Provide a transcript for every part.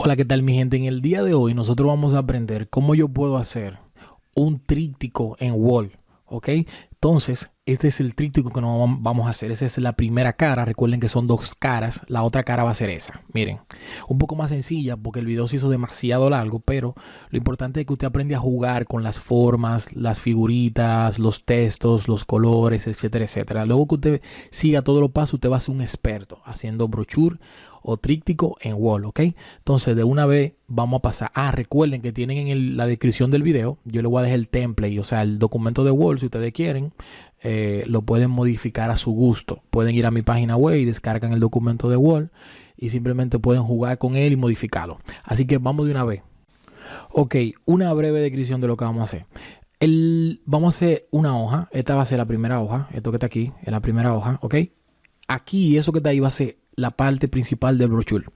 Hola, ¿qué tal mi gente? En el día de hoy nosotros vamos a aprender cómo yo puedo hacer un tríptico en Wall, ¿ok? Entonces, este es el tríptico que nos vamos a hacer. Esa es la primera cara. Recuerden que son dos caras. La otra cara va a ser esa. Miren, un poco más sencilla porque el video se hizo demasiado largo, pero lo importante es que usted aprenda a jugar con las formas, las figuritas, los textos, los colores, etcétera, etcétera. Luego que usted siga todos los pasos, usted va a ser un experto haciendo brochure o tríptico en wall, ¿ok? Entonces, de una vez vamos a pasar. Ah, recuerden que tienen en la descripción del video, yo le voy a dejar el template, o sea, el documento de wall, si ustedes quieren, eh, lo pueden modificar a su gusto. Pueden ir a mi página web y descargan el documento de wall y simplemente pueden jugar con él y modificarlo. Así que vamos de una vez. Ok, una breve descripción de lo que vamos a hacer. El, vamos a hacer una hoja. Esta va a ser la primera hoja. Esto que está aquí es la primera hoja. Ok. Aquí, eso que está ahí va a ser la parte principal del brochure.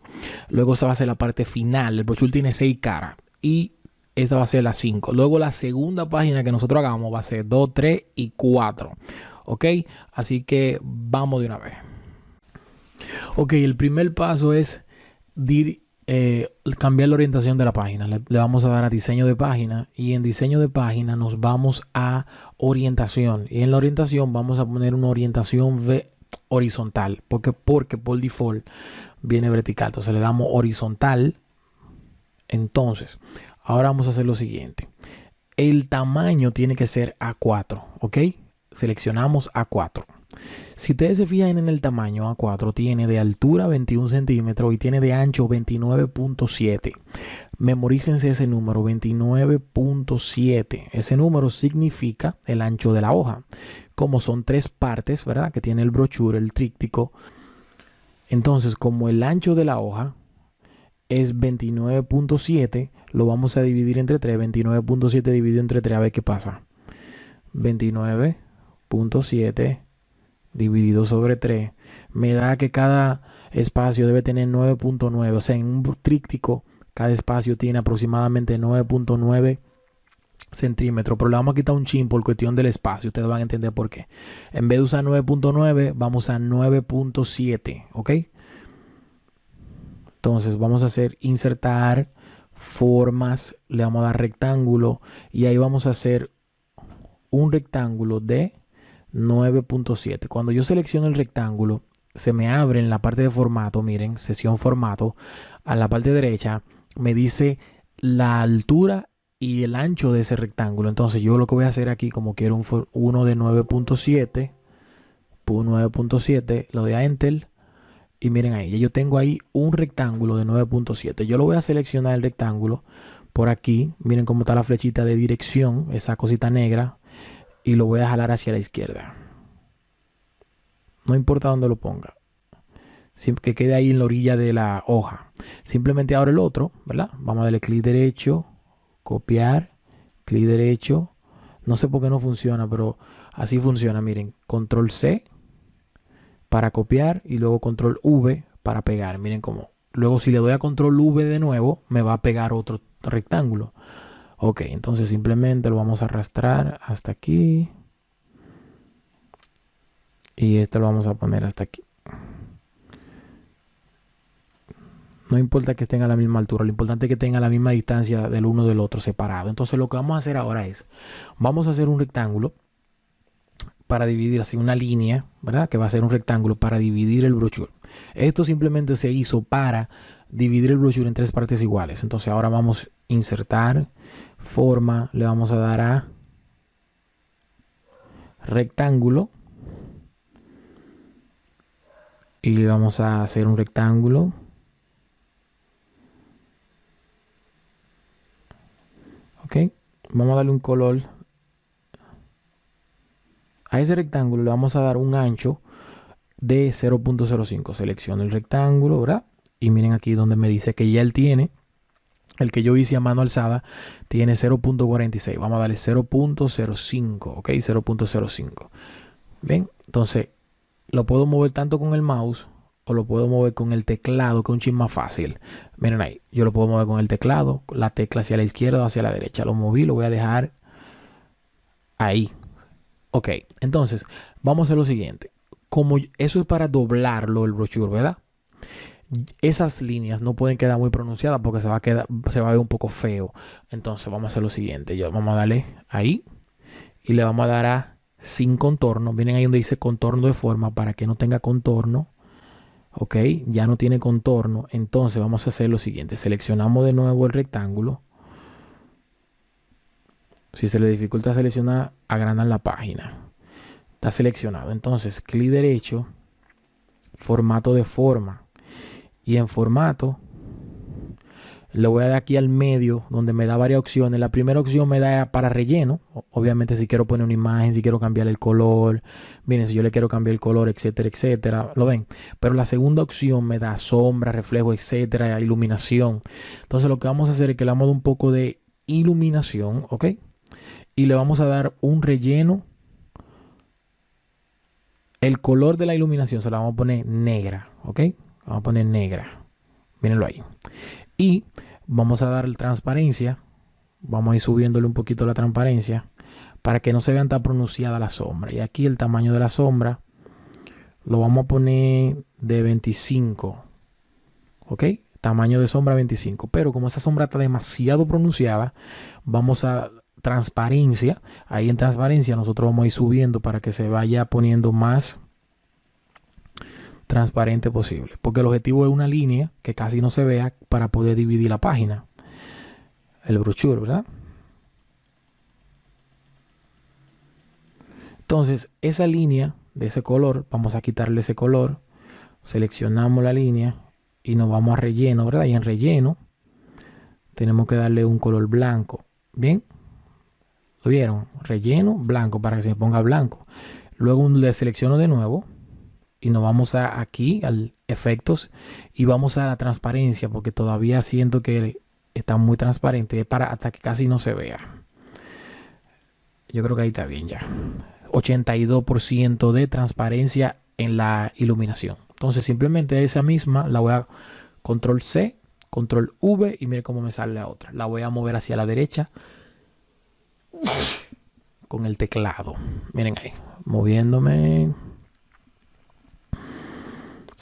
Luego se va a hacer la parte final. El brochure tiene seis caras y esta va a ser la 5. Luego la segunda página que nosotros hagamos va a ser 2, 3 y 4. ¿Ok? Así que vamos de una vez. Ok, el primer paso es eh, cambiar la orientación de la página. Le, le, vamos a dar a diseño de página y en diseño de página nos vamos a orientación. Y en la orientación vamos a poner una orientación v horizontal. Porque, porque por default viene vertical. Entonces le damos horizontal. Entonces, ahora vamos a hacer lo siguiente. El tamaño tiene que ser A4. ¿Ok? Seleccionamos A4. Si ustedes se fijan en el tamaño A4, tiene de altura 21 centímetros y tiene de ancho 29.7. Memorícense ese número, 29.7. Ese número significa el ancho de la hoja. Como son tres partes, ¿verdad? Que tiene el brochure, el tríptico. Entonces, como el ancho de la hoja es 29.7, lo vamos a dividir entre 3. 29.7 dividido entre 3, a ver qué pasa. 29.7 dividido sobre 3 me da que cada espacio debe tener 9.9. O sea, en un tríptico cada espacio tiene aproximadamente 9.9 centímetros. Pero le vamos a quitar un chin por cuestión del espacio. Ustedes van a entender por qué. En vez de usar 9.9, vamos a 9.7. ¿Ok? Entonces vamos a hacer insertar formas. Le vamos a dar rectángulo. Y ahí vamos a hacer un rectángulo de 9.7. Cuando yo selecciono el rectángulo, se me abre en la parte de formato, miren, sesión formato, a la parte derecha me dice la altura y el ancho de ese rectángulo. Entonces yo lo que voy a hacer aquí, como quiero un uno de 9.7, 9.7, lo de a Enter. Y miren ahí, yo tengo ahí un rectángulo de 9.7. Yo lo voy a seleccionar el rectángulo por aquí. Miren cómo está la flechita de dirección, esa cosita negra y lo voy a jalar hacia la izquierda. No importa dónde lo ponga. Que quede ahí en la orilla de la hoja. Simplemente ahora el otro, ¿verdad? Vamos a darle clic derecho, copiar, clic derecho. No sé por qué no funciona, pero así funciona. Miren, control C para copiar y luego control V para pegar. Miren cómo. Luego si le doy a control V de nuevo, me va a pegar otro rectángulo. Ok, entonces simplemente lo vamos a arrastrar hasta aquí. Y este lo vamos a poner hasta aquí. No importa que estén a la misma altura, lo importante es que tengan la misma distancia del uno del otro separado. Entonces lo que vamos a hacer ahora es, vamos a hacer un rectángulo para dividir así una línea, ¿verdad? Que va a ser un rectángulo para dividir el brochure. Esto simplemente se hizo para dividir el brochure en tres partes iguales. Entonces ahora vamos a insertar forma, le vamos a dar a rectángulo y le vamos a hacer un rectángulo ok vamos a darle un color a ese rectángulo le vamos a dar un ancho de 0.05 selecciono el rectángulo ¿verdad? Y miren aquí donde me dice que ya él tiene el que yo hice a mano alzada tiene 0.46. Vamos a darle 0.05, ¿ok? 0.05. Bien, entonces lo puedo mover tanto con el mouse o lo puedo mover con el teclado, que es un ching más fácil. Miren ahí, yo lo puedo mover con el teclado, la tecla hacia la izquierda o hacia la derecha. Lo moví, lo voy a dejar ahí. Ok, entonces vamos a hacer lo siguiente. Como eso es para doblarlo el brochure, ¿verdad? Esas líneas no pueden quedar muy pronunciadas porque se va a quedar, se va a ver un poco feo. Entonces vamos a hacer lo siguiente. Yo, vamos a darle ahí y le vamos a dar a sin contorno. Miren ahí donde dice contorno de forma para que no tenga contorno. Ok, ya no tiene contorno. Entonces vamos a hacer lo siguiente. Seleccionamos de nuevo el rectángulo. Si se le dificulta seleccionar, agrandan la página. Está seleccionado. Entonces, clic derecho, formato de forma. Y en formato, le voy a dar aquí al medio donde me da varias opciones. La primera opción me da para relleno. Obviamente si quiero poner una imagen, si quiero cambiar el color. Miren, si yo le quiero cambiar el color, etcétera, etcétera. ¿Lo ven? Pero la segunda opción me da sombra, reflejo, etcétera, iluminación. Entonces lo que vamos a hacer es que le damos un poco de iluminación, ¿ok? Y le vamos a dar un relleno. El color de la iluminación se la vamos a poner negra, ¿ok? Vamos a poner negra. Mírenlo ahí. Y vamos a dar transparencia. Vamos a ir subiéndole un poquito la transparencia para que no se vean tan pronunciada la sombra. Y aquí el tamaño de la sombra lo vamos a poner de 25. ¿Ok? Tamaño de sombra 25. Pero como esa sombra está demasiado pronunciada, vamos a transparencia. Ahí en transparencia nosotros vamos a ir subiendo para que se vaya poniendo más transparente posible. Porque el objetivo es una línea que casi no se vea para poder dividir la página. El brochure, ¿verdad? Entonces, esa línea de ese color, vamos a quitarle ese color. Seleccionamos la línea y nos vamos a relleno, ¿verdad? Y en relleno tenemos que darle un color blanco. ¿Bien? ¿Lo vieron? Relleno, blanco, para que se ponga blanco. Luego le selecciono de nuevo y nos vamos a aquí al efectos y vamos a la transparencia porque todavía siento que está muy transparente para hasta que casi no se vea. Yo creo que ahí está bien ya. 82% de transparencia en la iluminación. Entonces simplemente esa misma la voy a control C control V y mire cómo me sale la otra. La voy a mover hacia la derecha con el teclado. Miren ahí moviéndome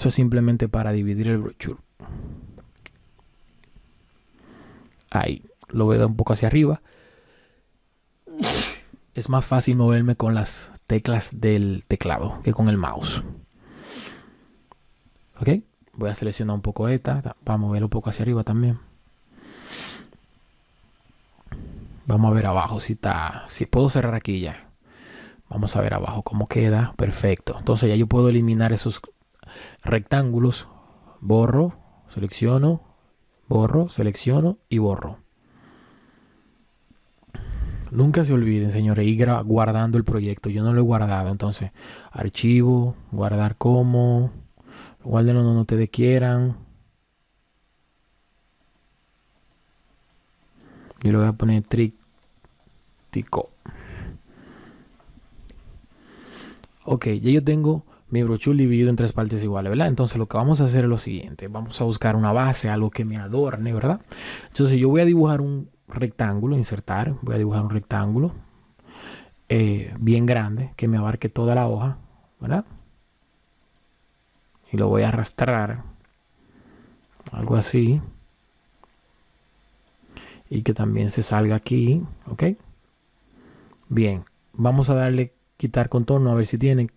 eso es simplemente para dividir el brochure. Ahí, lo voy a dar un poco hacia arriba. Es más fácil moverme con las teclas del teclado que con el mouse. Ok, voy a seleccionar un poco esta para moverlo un poco hacia arriba también. Vamos a ver abajo si está, si puedo cerrar aquí ya. Vamos a ver abajo cómo queda. Perfecto. Entonces ya yo puedo eliminar esos rectángulos, borro, selecciono, borro, selecciono y borro. Nunca se olviden, señores, ir guardando el proyecto. Yo no lo he guardado. Entonces, archivo, guardar como, guárdenlo donde ustedes quieran. Yo le voy a poner tríptico. Ok, ya yo tengo mi brochure dividido en tres partes iguales, ¿verdad? Entonces lo que vamos a hacer es lo siguiente. Vamos a buscar una base, algo que me adorne, ¿verdad? Entonces yo voy a dibujar un rectángulo, insertar. Voy a dibujar un rectángulo eh, bien grande que me abarque toda la hoja, ¿verdad? Y lo voy a arrastrar. Algo así. Y que también se salga aquí, ¿ok? Bien, vamos a darle quitar contorno a ver si tiene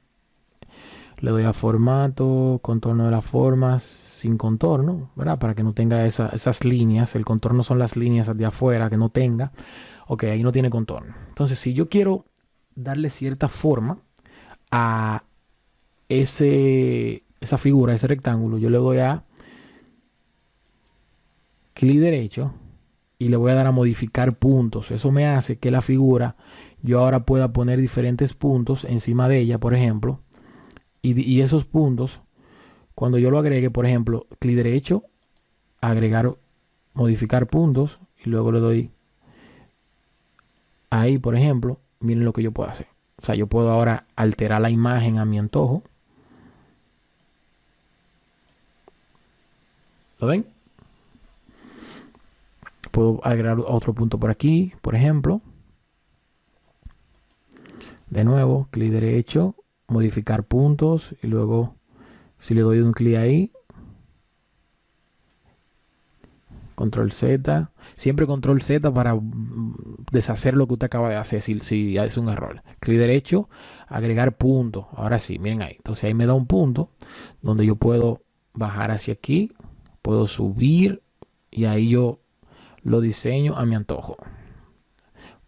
le doy a formato, contorno de las formas, sin contorno, ¿verdad? Para que no tenga esas líneas. El contorno son las líneas de afuera que no tenga. Ok, ahí no tiene contorno. Entonces, si yo quiero darle cierta forma a ese, esa figura, ese rectángulo, yo le doy a clic derecho y le voy a dar a modificar puntos. Eso me hace que la figura yo ahora pueda poner diferentes puntos encima de ella, por ejemplo y, esos puntos, cuando yo lo agregue, por ejemplo, clic derecho, agregar, modificar puntos, y luego le doy ahí, por ejemplo, miren lo que yo puedo hacer. O sea, yo puedo ahora alterar la imagen a mi antojo. ¿Lo ven? Puedo agregar otro punto por aquí, por ejemplo. De nuevo, clic derecho, modificar puntos y luego si le doy un clic ahí Control Z. Siempre control Z para deshacer lo que usted acaba de hacer si, si es un error. Clic derecho, agregar punto. Ahora sí, miren ahí. Entonces ahí me da un punto donde yo puedo bajar hacia aquí. Puedo subir y ahí yo lo diseño a mi antojo.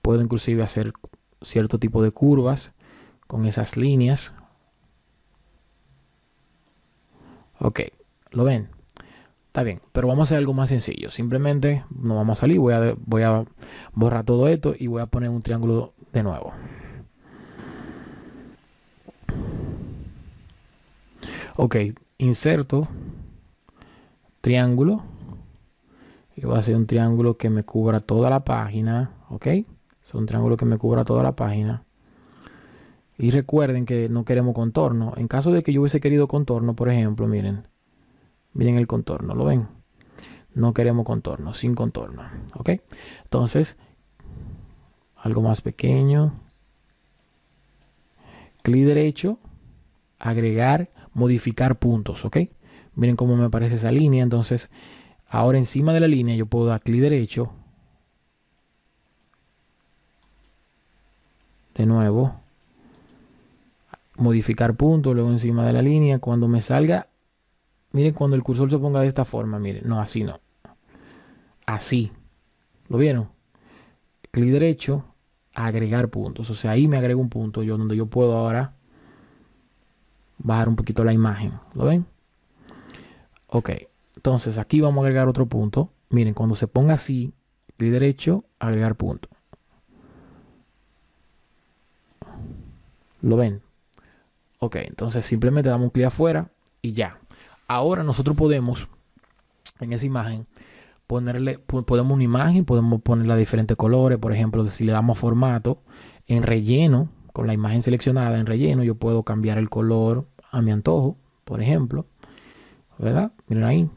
Puedo inclusive hacer cierto tipo de curvas con esas líneas. Ok, ¿lo ven? Está bien, pero vamos a hacer algo más sencillo. Simplemente no vamos a salir, voy a, voy a borrar todo esto y voy a poner un triángulo de nuevo. Ok, inserto triángulo y voy a hacer un triángulo que me cubra toda la página. Ok, es un triángulo que me cubra toda la página. Y recuerden que no queremos contorno. En caso de que yo hubiese querido contorno, por ejemplo, miren, Miren el contorno, ¿lo ven? No queremos contorno, sin contorno. ¿Ok? Entonces, algo más pequeño. Clic derecho, agregar, modificar puntos, ¿ok? Miren cómo me aparece esa línea. Entonces, ahora encima de la línea yo puedo dar clic derecho. De nuevo. Modificar puntos, luego encima de la línea. Cuando me salga Miren cuando el cursor se ponga de esta forma, miren, no, así no. Así. ¿Lo vieron? Clic derecho, agregar puntos. O sea, ahí me agrego un punto yo donde yo puedo ahora bajar un poquito la imagen. ¿Lo ven? Ok. Entonces aquí vamos a agregar otro punto. Miren, cuando se ponga así, clic derecho, agregar punto. ¿Lo ven? Ok, entonces simplemente damos clic afuera y ya. Ahora nosotros podemos, en esa imagen, ponerle, podemos una imagen, podemos ponerla de diferentes colores. Por ejemplo, si le damos formato en relleno, con la imagen seleccionada en relleno, yo puedo cambiar el color a mi antojo, por ejemplo. ¿Verdad? Miren ahí.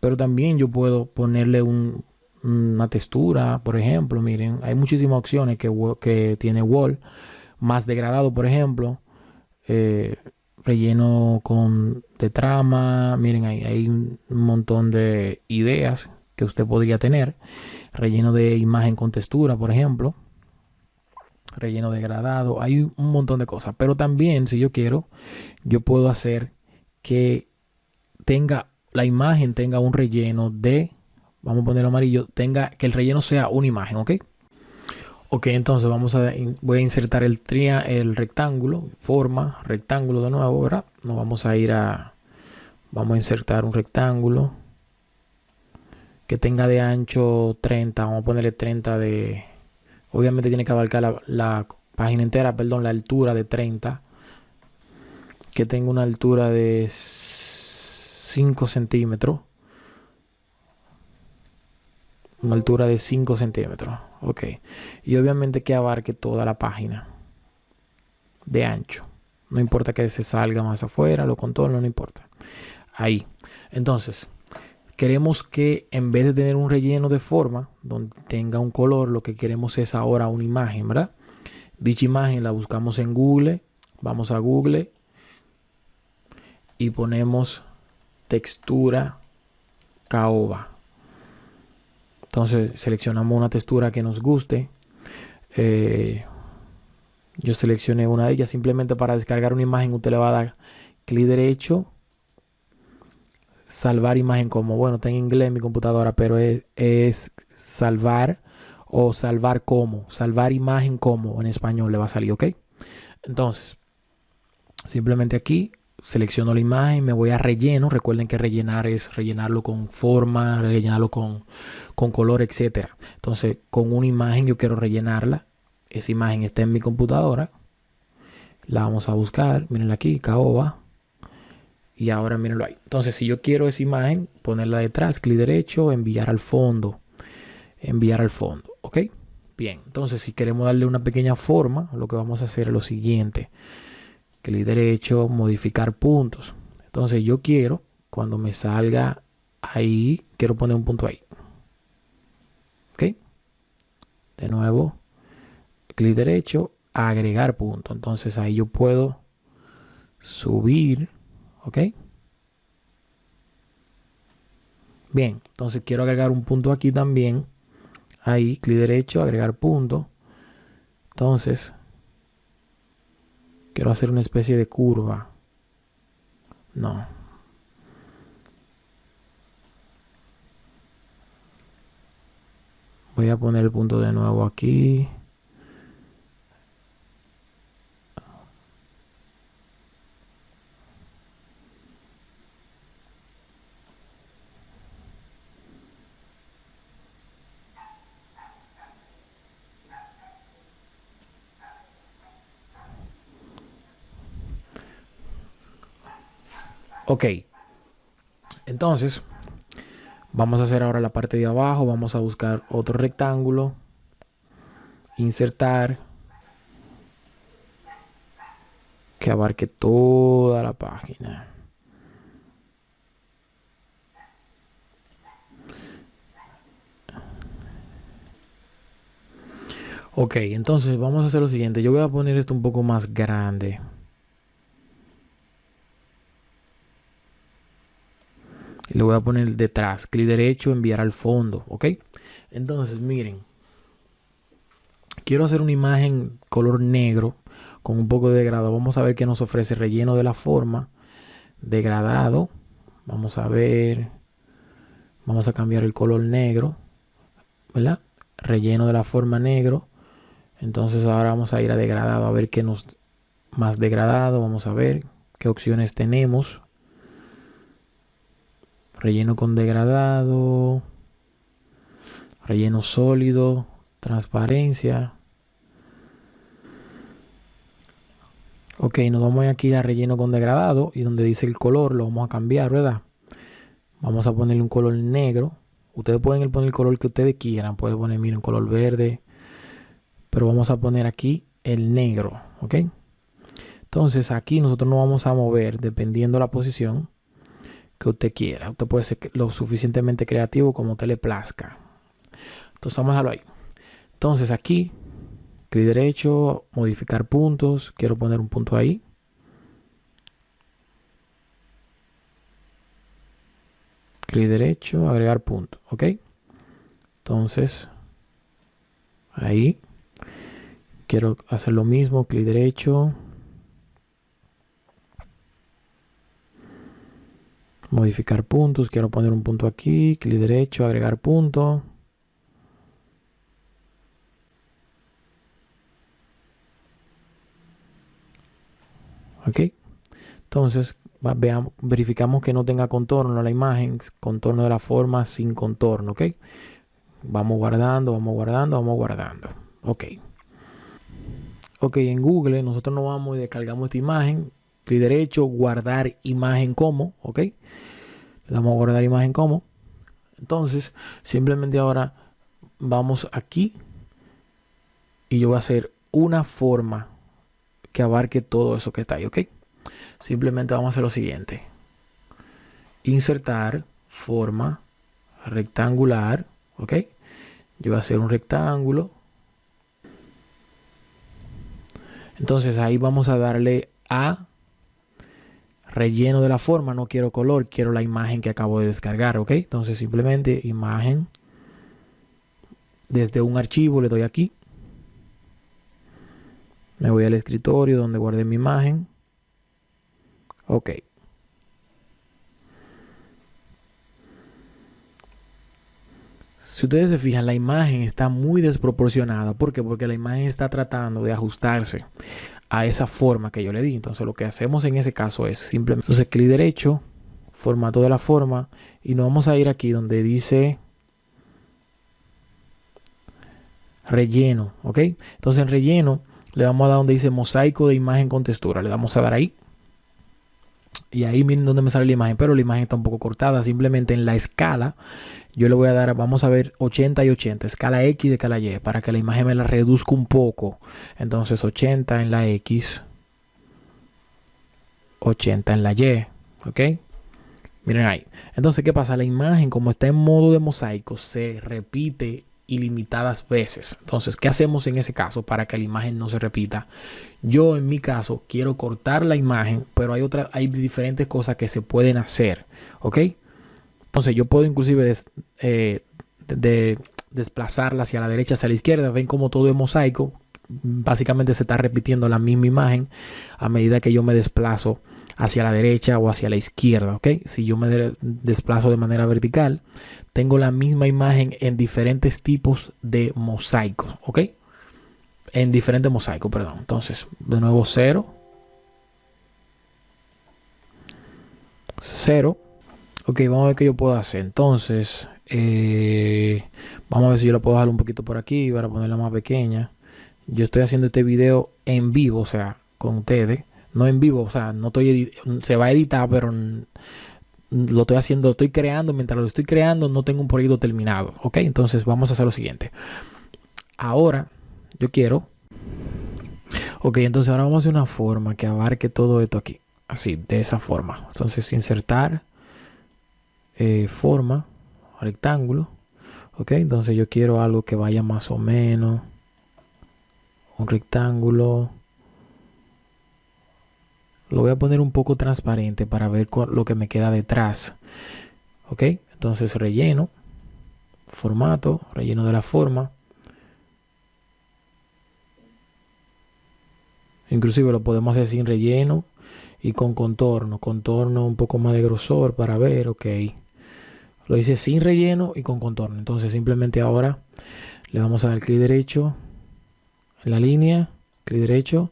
Pero también yo puedo ponerle una textura, por ejemplo. Miren, hay muchísimas opciones que, que tiene Wall. Más degradado, por ejemplo. Eh, relleno con de trama. Miren, ahí hay un montón de ideas que usted podría tener. Relleno de imagen con textura, por ejemplo. Relleno degradado. Hay un montón de cosas. Pero también, si yo quiero, yo puedo hacer que tenga la imagen tenga un relleno de, vamos a ponerlo amarillo, tenga que el relleno sea una imagen, ¿ok? Ok, entonces vamos a, voy a insertar el, tria, el rectángulo, forma, rectángulo de nuevo, ¿verdad? Nos vamos a ir a, vamos a insertar un rectángulo que tenga de ancho 30, vamos a ponerle 30 de, obviamente tiene que abarcar la, la página entera, perdón, la altura de 30, que tenga una altura de 5 centímetros una altura de 5 centímetros. Ok. Y obviamente que abarque toda la página de ancho. No importa que se salga más afuera, lo contorno, no importa. Ahí. Entonces, queremos que en vez de tener un relleno de forma, donde tenga un color, lo que queremos es ahora una imagen, ¿verdad? Dicha imagen la buscamos en Google. Vamos a Google y ponemos textura caoba. Entonces seleccionamos una textura que nos guste. Eh, yo seleccioné una de ellas simplemente para descargar una imagen. Usted le va a dar clic derecho, salvar imagen como, bueno, está en inglés mi computadora, pero es, es salvar o salvar como, salvar imagen como en español le va a salir, ¿ok? Entonces, simplemente aquí selecciono la imagen, me voy a relleno. Recuerden que rellenar es rellenarlo con forma, rellenarlo con, con color, etc. Entonces, con una imagen yo quiero rellenarla. Esa imagen está en mi computadora. La vamos a buscar. Mirenla aquí, caoba. Y ahora mírenlo ahí. Entonces, si yo quiero esa imagen, ponerla detrás, clic derecho, enviar al fondo. Enviar al fondo. ¿Ok? Bien. Entonces, si queremos darle una pequeña forma, lo que vamos a hacer es lo siguiente clic derecho, modificar puntos. Entonces yo quiero, cuando me salga ahí, quiero poner un punto ahí. ¿Ok? De nuevo, clic derecho, agregar punto. Entonces ahí yo puedo subir, ¿ok? Bien, entonces quiero agregar un punto aquí también. Ahí, clic derecho, agregar punto. Entonces, quiero hacer una especie de curva. No. Voy a poner el punto de nuevo aquí. Ok. Entonces, vamos a hacer ahora la parte de abajo. Vamos a buscar otro rectángulo. Insertar. Que abarque toda la página. Ok, entonces vamos a hacer lo siguiente. Yo voy a poner esto un poco más grande. Lo voy a poner detrás. Clic derecho, enviar al fondo. ¿Ok? Entonces, miren. Quiero hacer una imagen color negro con un poco de degradado. Vamos a ver qué nos ofrece relleno de la forma. Degradado. Vamos a ver. Vamos a cambiar el color negro. ¿Verdad? Relleno de la forma negro. Entonces ahora vamos a ir a degradado a ver qué nos más degradado. Vamos a ver qué opciones tenemos. Relleno con degradado. Relleno sólido. Transparencia. Ok, nos vamos aquí a relleno con degradado y donde dice el color lo vamos a cambiar, ¿verdad? Vamos a ponerle un color negro. Ustedes pueden poner el color que ustedes quieran. Pueden poner, miren, color verde. Pero vamos a poner aquí el negro, ¿ok? Entonces aquí nosotros nos vamos a mover dependiendo la posición que usted quiera. Usted puede ser lo suficientemente creativo como usted le plazca. Entonces vamos a dejarlo ahí. Entonces aquí, clic derecho, modificar puntos. Quiero poner un punto ahí. Clic derecho, agregar punto. ¿Ok? Entonces, ahí. Quiero hacer lo mismo, clic derecho, modificar puntos, quiero poner un punto aquí, clic derecho, agregar punto. Ok, entonces veamos, verificamos que no tenga contorno la imagen, contorno de la forma sin contorno, ok. Vamos guardando, vamos guardando, vamos guardando, ok. Ok, en Google nosotros nos vamos y descargamos esta imagen, clic derecho, guardar imagen como, ok. Le damos a guardar imagen como. Entonces, simplemente ahora vamos aquí y yo voy a hacer una forma que abarque todo eso que está ahí, ok. Simplemente vamos a hacer lo siguiente. Insertar forma rectangular, ok. Yo voy a hacer un rectángulo. Entonces ahí vamos a darle a relleno de la forma, no quiero color, quiero la imagen que acabo de descargar, ¿ok? Entonces simplemente imagen, desde un archivo le doy aquí, me voy al escritorio donde guardé mi imagen, ok. Si ustedes se fijan, la imagen está muy desproporcionada. ¿Por qué? Porque la imagen está tratando de ajustarse a esa forma que yo le di. Entonces lo que hacemos en ese caso es simplemente, entonces clic derecho, formato de la forma y nos vamos a ir aquí donde dice relleno, ¿ok? Entonces en relleno le vamos a dar donde dice mosaico de imagen con textura, le damos a dar ahí. Y ahí miren donde me sale la imagen, pero la imagen está un poco cortada. Simplemente en la escala, yo le voy a dar, vamos a ver 80 y 80, escala X de escala Y, para que la imagen me la reduzca un poco. Entonces 80 en la X, 80 en la Y, ¿ok? Miren ahí. Entonces, ¿qué pasa? La imagen, como está en modo de mosaico, se repite ilimitadas veces. Entonces, ¿qué hacemos en ese caso para que la imagen no se repita? Yo en mi caso quiero cortar la imagen, pero hay otras, hay diferentes cosas que se pueden hacer, ¿ok? Entonces yo puedo inclusive eh, de, desplazarla hacia la derecha, hacia la izquierda. Ven como todo es mosaico. Básicamente se está repitiendo la misma imagen a medida que yo me desplazo hacia la derecha o hacia la izquierda, ¿ok? Si yo me desplazo de manera vertical, tengo la misma imagen en diferentes tipos de mosaicos, ¿ok? En diferentes mosaicos, perdón. Entonces, de nuevo cero. Cero. Ok, vamos a ver qué yo puedo hacer. Entonces, eh, vamos a ver si yo lo puedo dejar un poquito por aquí para ponerla más pequeña. Yo estoy haciendo este video en vivo, o sea, con ustedes. No en vivo, o sea, no estoy se va a editar, pero lo estoy haciendo, lo estoy creando. Mientras lo estoy creando, no tengo un proyecto terminado. Ok, entonces vamos a hacer lo siguiente. Ahora, yo quiero. Ok, entonces ahora vamos a hacer una forma que abarque todo esto aquí. Así, de esa forma. Entonces, insertar eh, forma, rectángulo. Ok, entonces yo quiero algo que vaya más o menos. Un rectángulo. Lo voy a poner un poco transparente para ver lo que me queda detrás. Ok, entonces relleno. Formato, relleno de la forma. Inclusive lo podemos hacer sin relleno y con contorno. Contorno un poco más de grosor para ver, ok. Lo hice sin relleno y con contorno. Entonces simplemente ahora le vamos a dar clic derecho en la línea, clic derecho,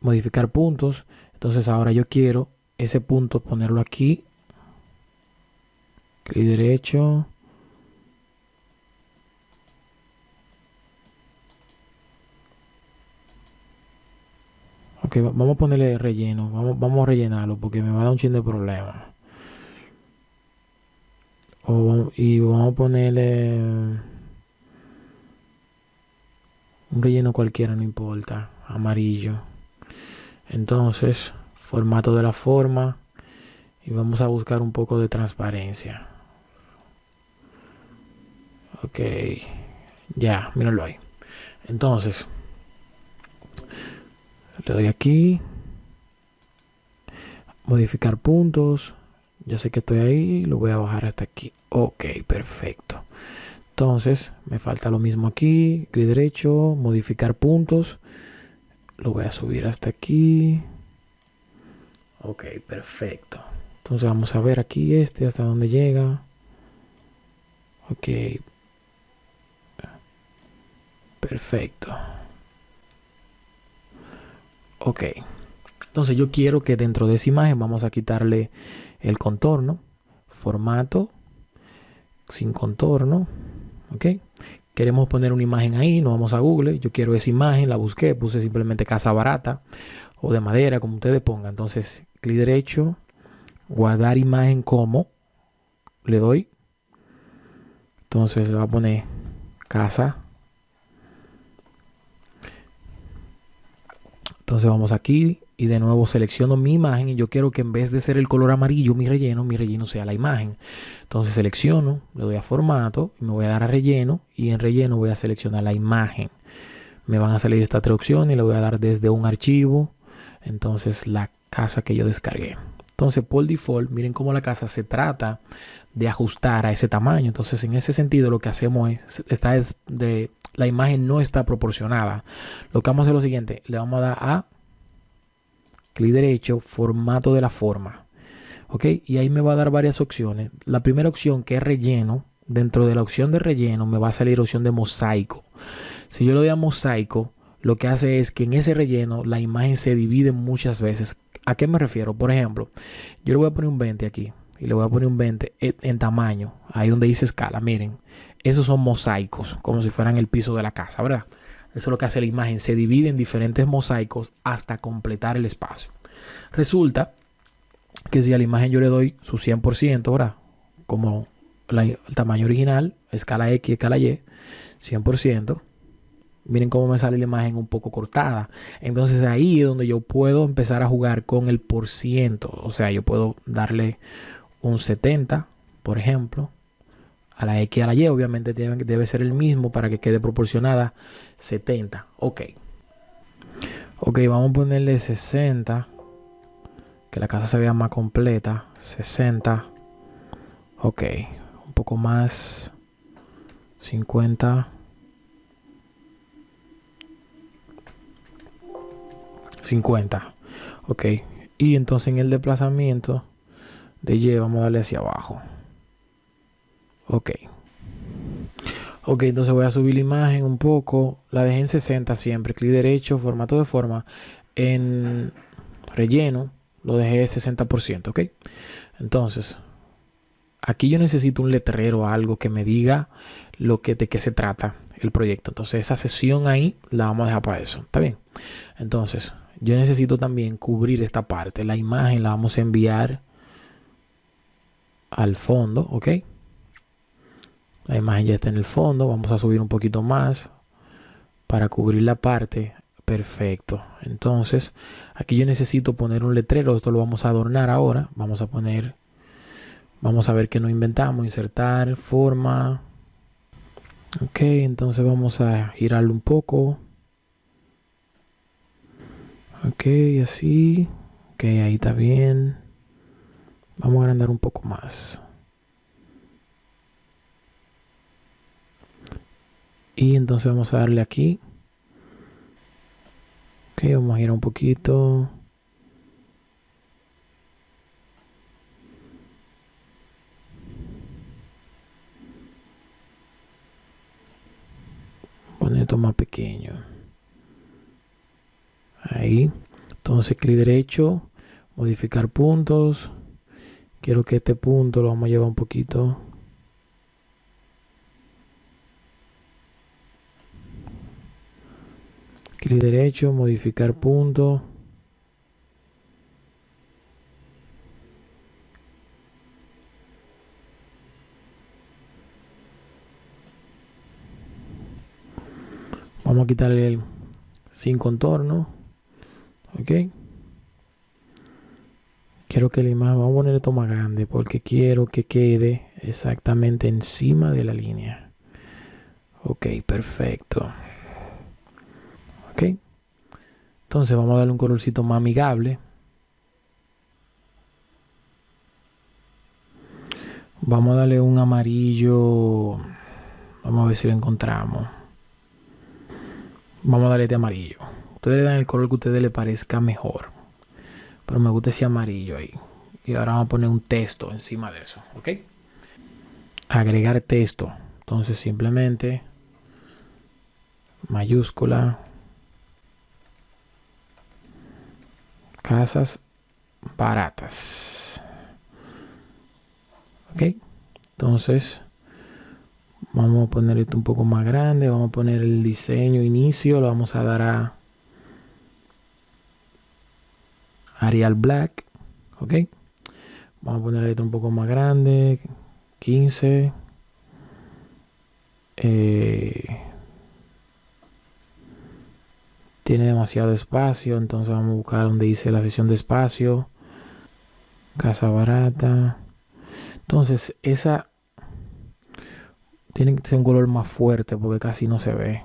modificar puntos. Entonces ahora yo quiero ese punto ponerlo aquí. Clic derecho. Ok, vamos a ponerle relleno. Vamos, vamos a rellenarlo porque me va a dar un chin de problema y vamos a ponerle un relleno cualquiera, no importa, amarillo. Entonces, formato de la forma y vamos a buscar un poco de transparencia. Ok, ya, míralo ahí. Entonces, le doy aquí, modificar puntos. Ya sé que estoy ahí, lo voy a bajar hasta aquí. Ok, perfecto. Entonces, me falta lo mismo aquí. Clic derecho, modificar puntos. Lo voy a subir hasta aquí. Ok, perfecto. Entonces vamos a ver aquí este hasta dónde llega. Ok. Perfecto. Ok. Entonces yo quiero que dentro de esa imagen vamos a quitarle el contorno, formato, sin contorno, ok. Queremos poner una imagen ahí, nos vamos a Google, yo quiero esa imagen, la busqué, puse simplemente casa barata o de madera, como ustedes pongan. Entonces, clic derecho, guardar imagen como, le doy. Entonces, le voy a poner casa. Entonces vamos aquí, y de nuevo selecciono mi imagen y yo quiero que en vez de ser el color amarillo mi relleno, mi relleno sea la imagen. Entonces selecciono, le doy a formato me voy a dar a relleno y en relleno voy a seleccionar la imagen. Me van a salir estas tres opciones y le voy a dar desde un archivo, entonces la casa que yo descargué. Entonces por default, miren cómo la casa se trata de ajustar a ese tamaño. Entonces en ese sentido lo que hacemos es, esta es de, la imagen no está proporcionada. Lo que vamos a hacer es lo siguiente, le vamos a dar a clic derecho, formato de la forma. ¿Ok? Y ahí me va a dar varias opciones. La primera opción que es relleno, dentro de la opción de relleno me va a salir opción de mosaico. Si yo le doy a mosaico, lo que hace es que en ese relleno la imagen se divide muchas veces. ¿A qué me refiero? Por ejemplo, yo le voy a poner un 20 aquí y le voy a poner un 20 en tamaño, ahí donde dice escala, miren, esos son mosaicos, como si fueran el piso de la casa, ¿verdad? Eso es lo que hace la imagen. Se divide en diferentes mosaicos hasta completar el espacio. Resulta que si a la imagen yo le doy su 100%, ¿verdad? Como el tamaño original, escala X, escala Y, 100%. Miren cómo me sale la imagen un poco cortada. Entonces ahí es donde yo puedo empezar a jugar con el por ciento. O sea, yo puedo darle un 70, por ejemplo a la X y a la Y, obviamente debe, debe ser el mismo para que quede proporcionada 70. Ok. Ok, vamos a ponerle 60. Que la casa se vea más completa. 60. Ok, un poco más. 50. 50. Ok. Y entonces en el desplazamiento de Y vamos a darle hacia abajo. Ok. Ok, entonces voy a subir la imagen un poco. La dejé en 60 siempre. Clic derecho, formato de forma. En relleno lo dejé 60%, ¿ok? Entonces, aquí yo necesito un letrero, algo que me diga lo que, de qué se trata el proyecto. Entonces, esa sesión ahí la vamos a dejar para eso. ¿Está bien? Entonces, yo necesito también cubrir esta parte. La imagen la vamos a enviar al fondo, ¿ok? La imagen ya está en el fondo. Vamos a subir un poquito más para cubrir la parte. Perfecto. Entonces, aquí yo necesito poner un letrero. Esto lo vamos a adornar ahora. Vamos a poner, vamos a ver qué nos inventamos. Insertar, forma. Ok, entonces vamos a girarlo un poco. Ok, así. Ok, ahí está bien. Vamos a agrandar un poco más. Y entonces vamos a darle aquí. Ok, vamos a girar un poquito. Poner esto más pequeño. Ahí. Entonces clic derecho, modificar puntos. Quiero que este punto lo vamos a llevar un poquito clic derecho, modificar punto. Vamos a quitarle el sin contorno. Ok. Quiero que la imagen, vamos a poner esto más grande porque quiero que quede exactamente encima de la línea. Ok, perfecto. Ok. Entonces vamos a darle un colorcito más amigable. Vamos a darle un amarillo. Vamos a ver si lo encontramos. Vamos a darle este amarillo. Ustedes le dan el color que a ustedes les parezca mejor. Pero me gusta ese amarillo ahí. Y ahora vamos a poner un texto encima de eso. ¿Ok? Agregar texto. Entonces simplemente mayúscula casas baratas. Ok, entonces vamos a poner esto un poco más grande. Vamos a poner el diseño inicio, lo vamos a dar a Arial Black. Ok, vamos a poner esto un poco más grande, 15. Eh, tiene demasiado espacio, entonces vamos a buscar donde dice la sesión de espacio, casa barata. Entonces esa tiene que ser un color más fuerte porque casi no se ve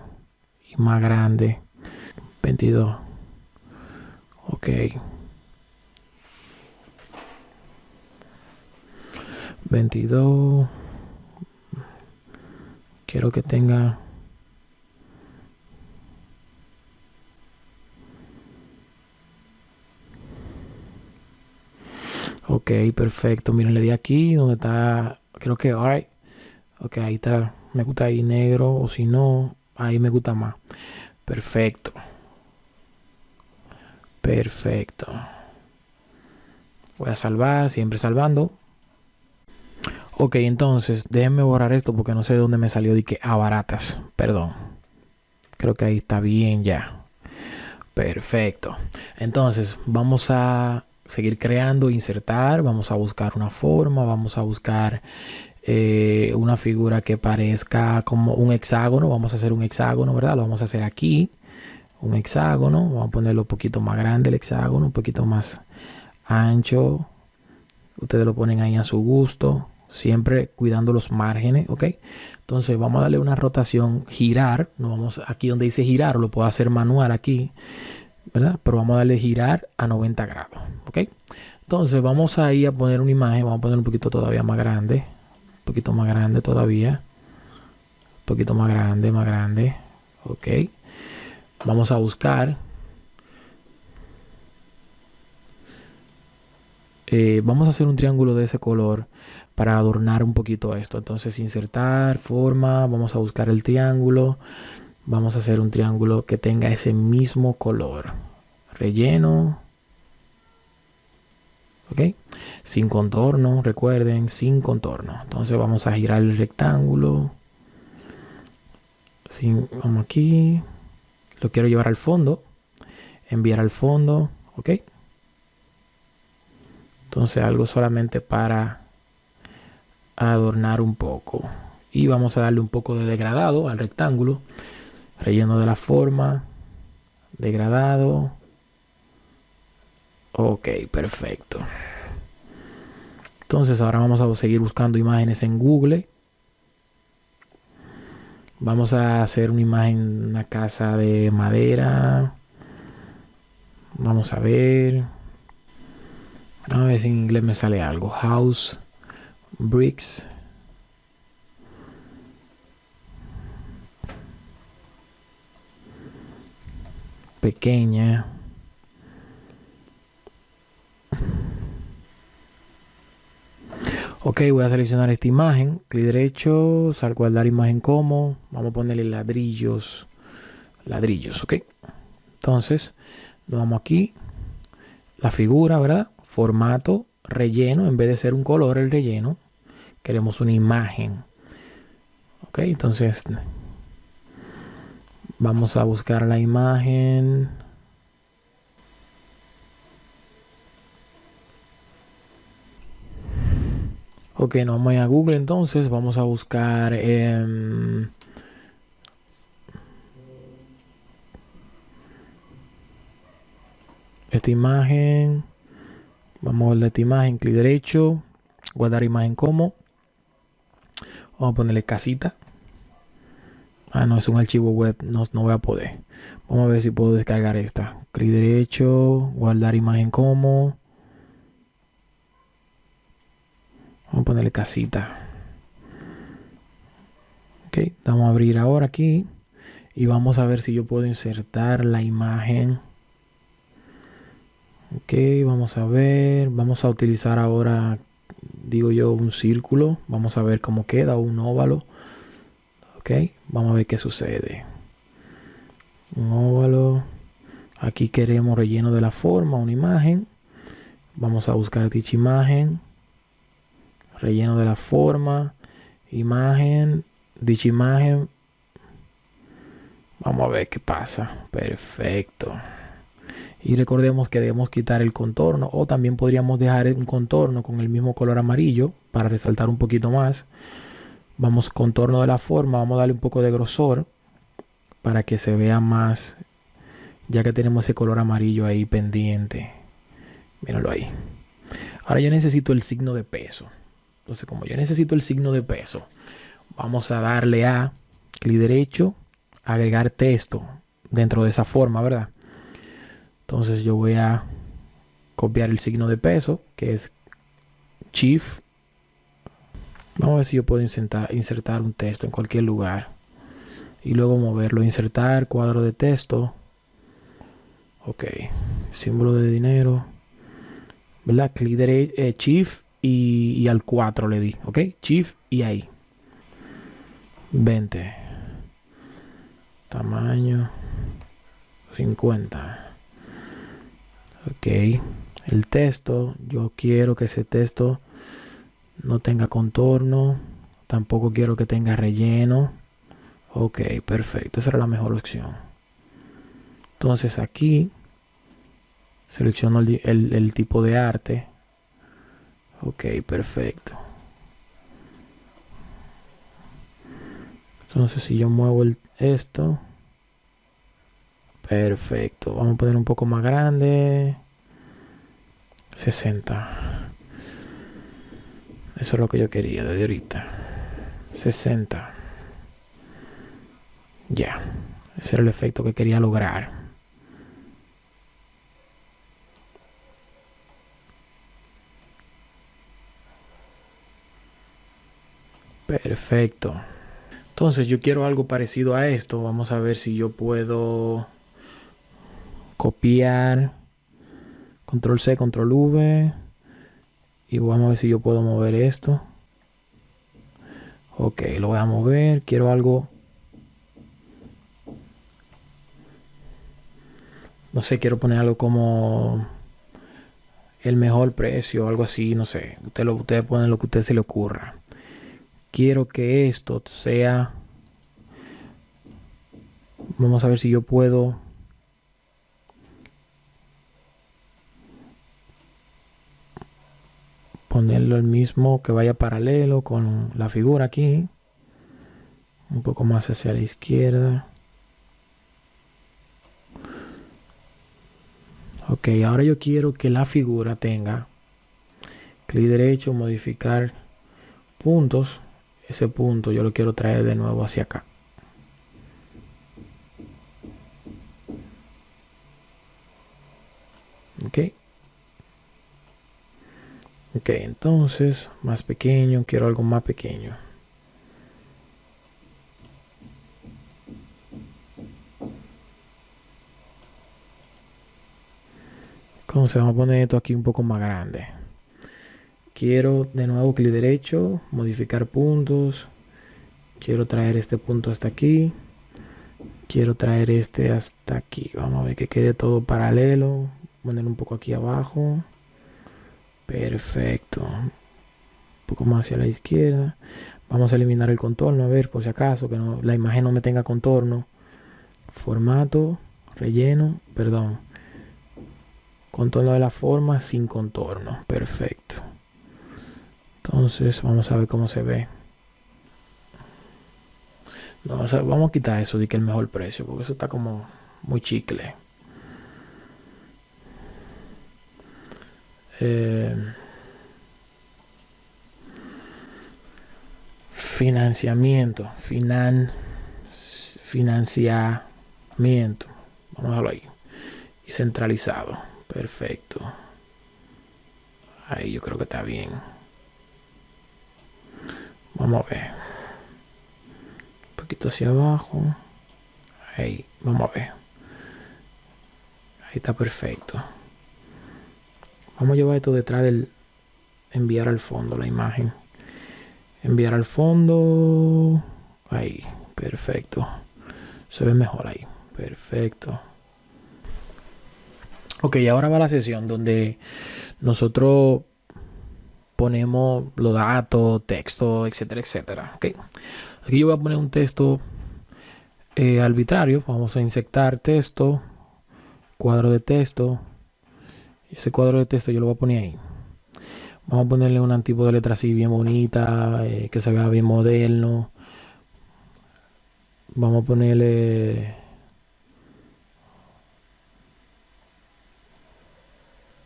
y más grande. 22. Ok. 22. Quiero que tenga Ok, perfecto. Miren, le di aquí donde está, creo que, alright. Ok, ahí está. Me gusta ahí negro o si no, ahí me gusta más. Perfecto. Perfecto. Voy a salvar, siempre salvando. Ok, entonces déjenme borrar esto porque no sé de dónde me salió de que a baratas. Perdón. Creo que ahí está bien ya. Perfecto. Entonces vamos a seguir creando, insertar, vamos a buscar una forma, vamos a buscar eh, una figura que parezca como un hexágono, vamos a hacer un hexágono, ¿verdad? Lo vamos a hacer aquí, un hexágono, vamos a ponerlo un poquito más grande el hexágono, un poquito más ancho, ustedes lo ponen ahí a su gusto, siempre cuidando los márgenes, ¿ok? Entonces vamos a darle una rotación, girar, no vamos aquí donde dice girar, lo puedo hacer manual aquí, ¿verdad? Pero vamos a darle girar a 90 grados, ¿ok? Entonces vamos a ir a poner una imagen, vamos a poner un poquito todavía más grande, poquito más grande todavía. Un poquito más grande, más grande. Ok. Vamos a buscar. Eh, vamos a hacer un triángulo de ese color para adornar un poquito esto. Entonces insertar, forma, vamos a buscar el triángulo. Vamos a hacer un triángulo que tenga ese mismo color. Relleno. ¿Ok? Sin contorno, recuerden, sin contorno. Entonces vamos a girar el rectángulo. Sin, vamos aquí. Lo quiero llevar al fondo. Enviar al fondo. ¿Ok? Entonces algo solamente para adornar un poco. Y vamos a darle un poco de degradado al rectángulo relleno de la forma, degradado. Ok, perfecto. Entonces ahora vamos a seguir buscando imágenes en Google. Vamos a hacer una imagen, una casa de madera. Vamos a ver. A ver si en inglés me sale algo. House, bricks. Pequeña. Ok, voy a seleccionar esta imagen. Clic derecho, sal guardar imagen como. Vamos a ponerle ladrillos. Ladrillos, ok. Entonces, nos vamos aquí. La figura, ¿verdad? Formato, relleno. En vez de ser un color el relleno, queremos una imagen. Ok, entonces Vamos a buscar la imagen. Ok, no vamos a Google entonces. Vamos a buscar... esta imagen. Vamos a ver esta imagen. Clic derecho. Guardar imagen como. Vamos a ponerle casita. Ah, no, es un archivo web, no, no voy a poder. Vamos a ver si puedo descargar esta. Clic derecho, guardar imagen como. Vamos a ponerle casita. Ok, vamos a abrir ahora aquí. Y vamos a ver si yo puedo insertar la imagen. Ok, vamos a ver. Vamos a utilizar ahora, digo yo, un círculo. Vamos a ver cómo queda, un óvalo. Ok, vamos a ver qué sucede. Un óvalo. Aquí queremos relleno de la forma, una imagen. Vamos a buscar dicha imagen. Relleno de la forma. Imagen. Dicha imagen. Vamos a ver qué pasa. Perfecto. Y recordemos que debemos quitar el contorno. O también podríamos dejar un contorno con el mismo color amarillo para resaltar un poquito más. Vamos contorno de la forma, vamos a darle un poco de grosor para que se vea más, ya que tenemos ese color amarillo ahí pendiente. Míralo ahí. Ahora yo necesito el signo de peso. Entonces, como yo necesito el signo de peso, vamos a darle a clic derecho, agregar texto dentro de esa forma, ¿verdad? Entonces yo voy a copiar el signo de peso, que es Shift Vamos a ver si yo puedo insertar, un texto en cualquier lugar. Y luego moverlo. Insertar cuadro de texto. Ok. Símbolo de dinero. ¿Verdad? Clic derecho, eh, Shift y, y, al 4 le di. Ok. Shift y ahí. 20. Tamaño. 50. Ok. El texto. Yo quiero que ese texto no tenga contorno, tampoco quiero que tenga relleno. Ok, perfecto, esa era la mejor opción. Entonces aquí selecciono el, tipo de arte. Ok, perfecto. Entonces si yo muevo esto, perfecto. Vamos a poner un poco más grande. 60. Eso es lo que yo quería desde ahorita. 60. Ya. Ese era el efecto que quería lograr. Perfecto. Entonces yo quiero algo parecido a esto. Vamos a ver si yo puedo copiar. Control C, control V. Y vamos a ver si yo puedo mover esto. Ok, lo voy a mover. Quiero algo. No sé, quiero poner algo como el mejor precio, algo así, no sé. Usted lo, ustedes ponen lo que a usted se le ocurra. Quiero que esto sea. Vamos a ver si yo puedo. Ponerlo el mismo que vaya paralelo con la figura aquí. Un poco más hacia la izquierda. Ok, ahora yo quiero que la figura tenga clic derecho, modificar puntos. Ese punto yo lo quiero traer de nuevo hacia acá. Ok. Ok, entonces, más pequeño, quiero algo más pequeño. se vamos a poner esto aquí un poco más grande. Quiero de nuevo clic derecho, modificar puntos. Quiero traer este punto hasta aquí. Quiero traer este hasta aquí. Vamos a ver que quede todo paralelo. Poner un poco aquí abajo. Perfecto. Un poco más hacia la izquierda. Vamos a eliminar el contorno. A ver, por si acaso, que no, la imagen no me tenga contorno. Formato, relleno, perdón contorno de la forma sin contorno perfecto entonces vamos a ver cómo se ve vamos a, quitar eso de que el mejor precio porque eso está como muy chicle financiamiento finan financiamiento vamos a verlo ahí y centralizado Perfecto. Ahí yo creo que está bien. Vamos a ver. Un poquito hacia abajo. Ahí, vamos a ver. Ahí está perfecto. Vamos a llevar esto detrás del enviar al fondo la imagen. Enviar al fondo. Ahí, perfecto. Se ve mejor ahí. Perfecto. Ok, ahora va la sesión donde nosotros ponemos los datos, texto, etcétera, etcétera. Ok, aquí yo voy a poner un texto eh, arbitrario. Vamos a insertar texto, cuadro de texto. Ese cuadro de texto yo lo voy a poner ahí. Vamos a ponerle un tipo de letra así bien bonita, eh, que se vea bien moderno. Vamos a ponerle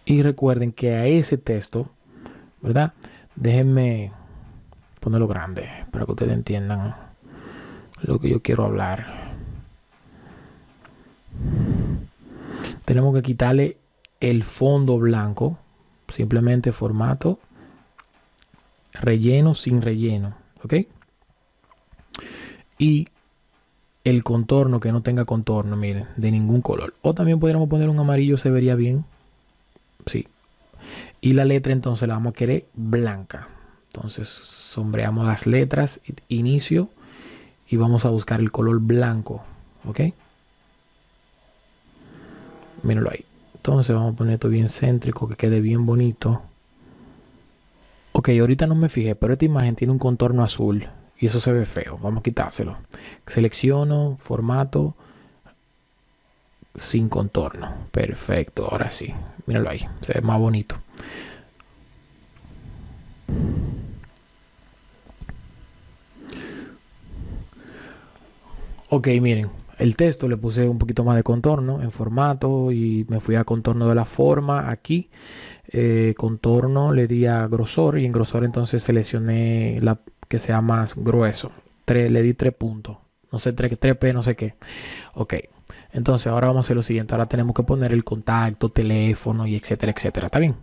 Y recuerden que a ese texto, ¿verdad? Déjenme ponerlo grande para que ustedes entiendan lo que yo quiero hablar. Tenemos que quitarle el fondo blanco, simplemente formato, relleno sin relleno, ¿ok? Y el contorno que no tenga contorno, miren, de ningún color. O también podríamos poner un amarillo, se vería bien. Sí. Y la letra entonces la vamos a querer blanca. Entonces sombreamos las letras, inicio, y vamos a buscar el color blanco. ¿Ok? Míralo ahí. Entonces vamos a poner esto bien céntrico, que quede bien bonito. Ok, ahorita no me fijé, pero esta imagen tiene un contorno azul y eso se ve feo. Vamos a quitárselo. Selecciono, formato, sin contorno. Perfecto, ahora sí. Míralo ahí, se ve más bonito. Ok, miren, el texto le puse un poquito más de contorno en formato y me fui a contorno de la forma aquí. Eh, contorno le di a grosor y en grosor entonces seleccioné la que sea más grueso. le di tres puntos. No sé, 3, 3P, no sé qué. Ok, entonces ahora vamos a hacer lo siguiente. Ahora tenemos que poner el contacto, teléfono y etcétera, etcétera. ¿Está bien?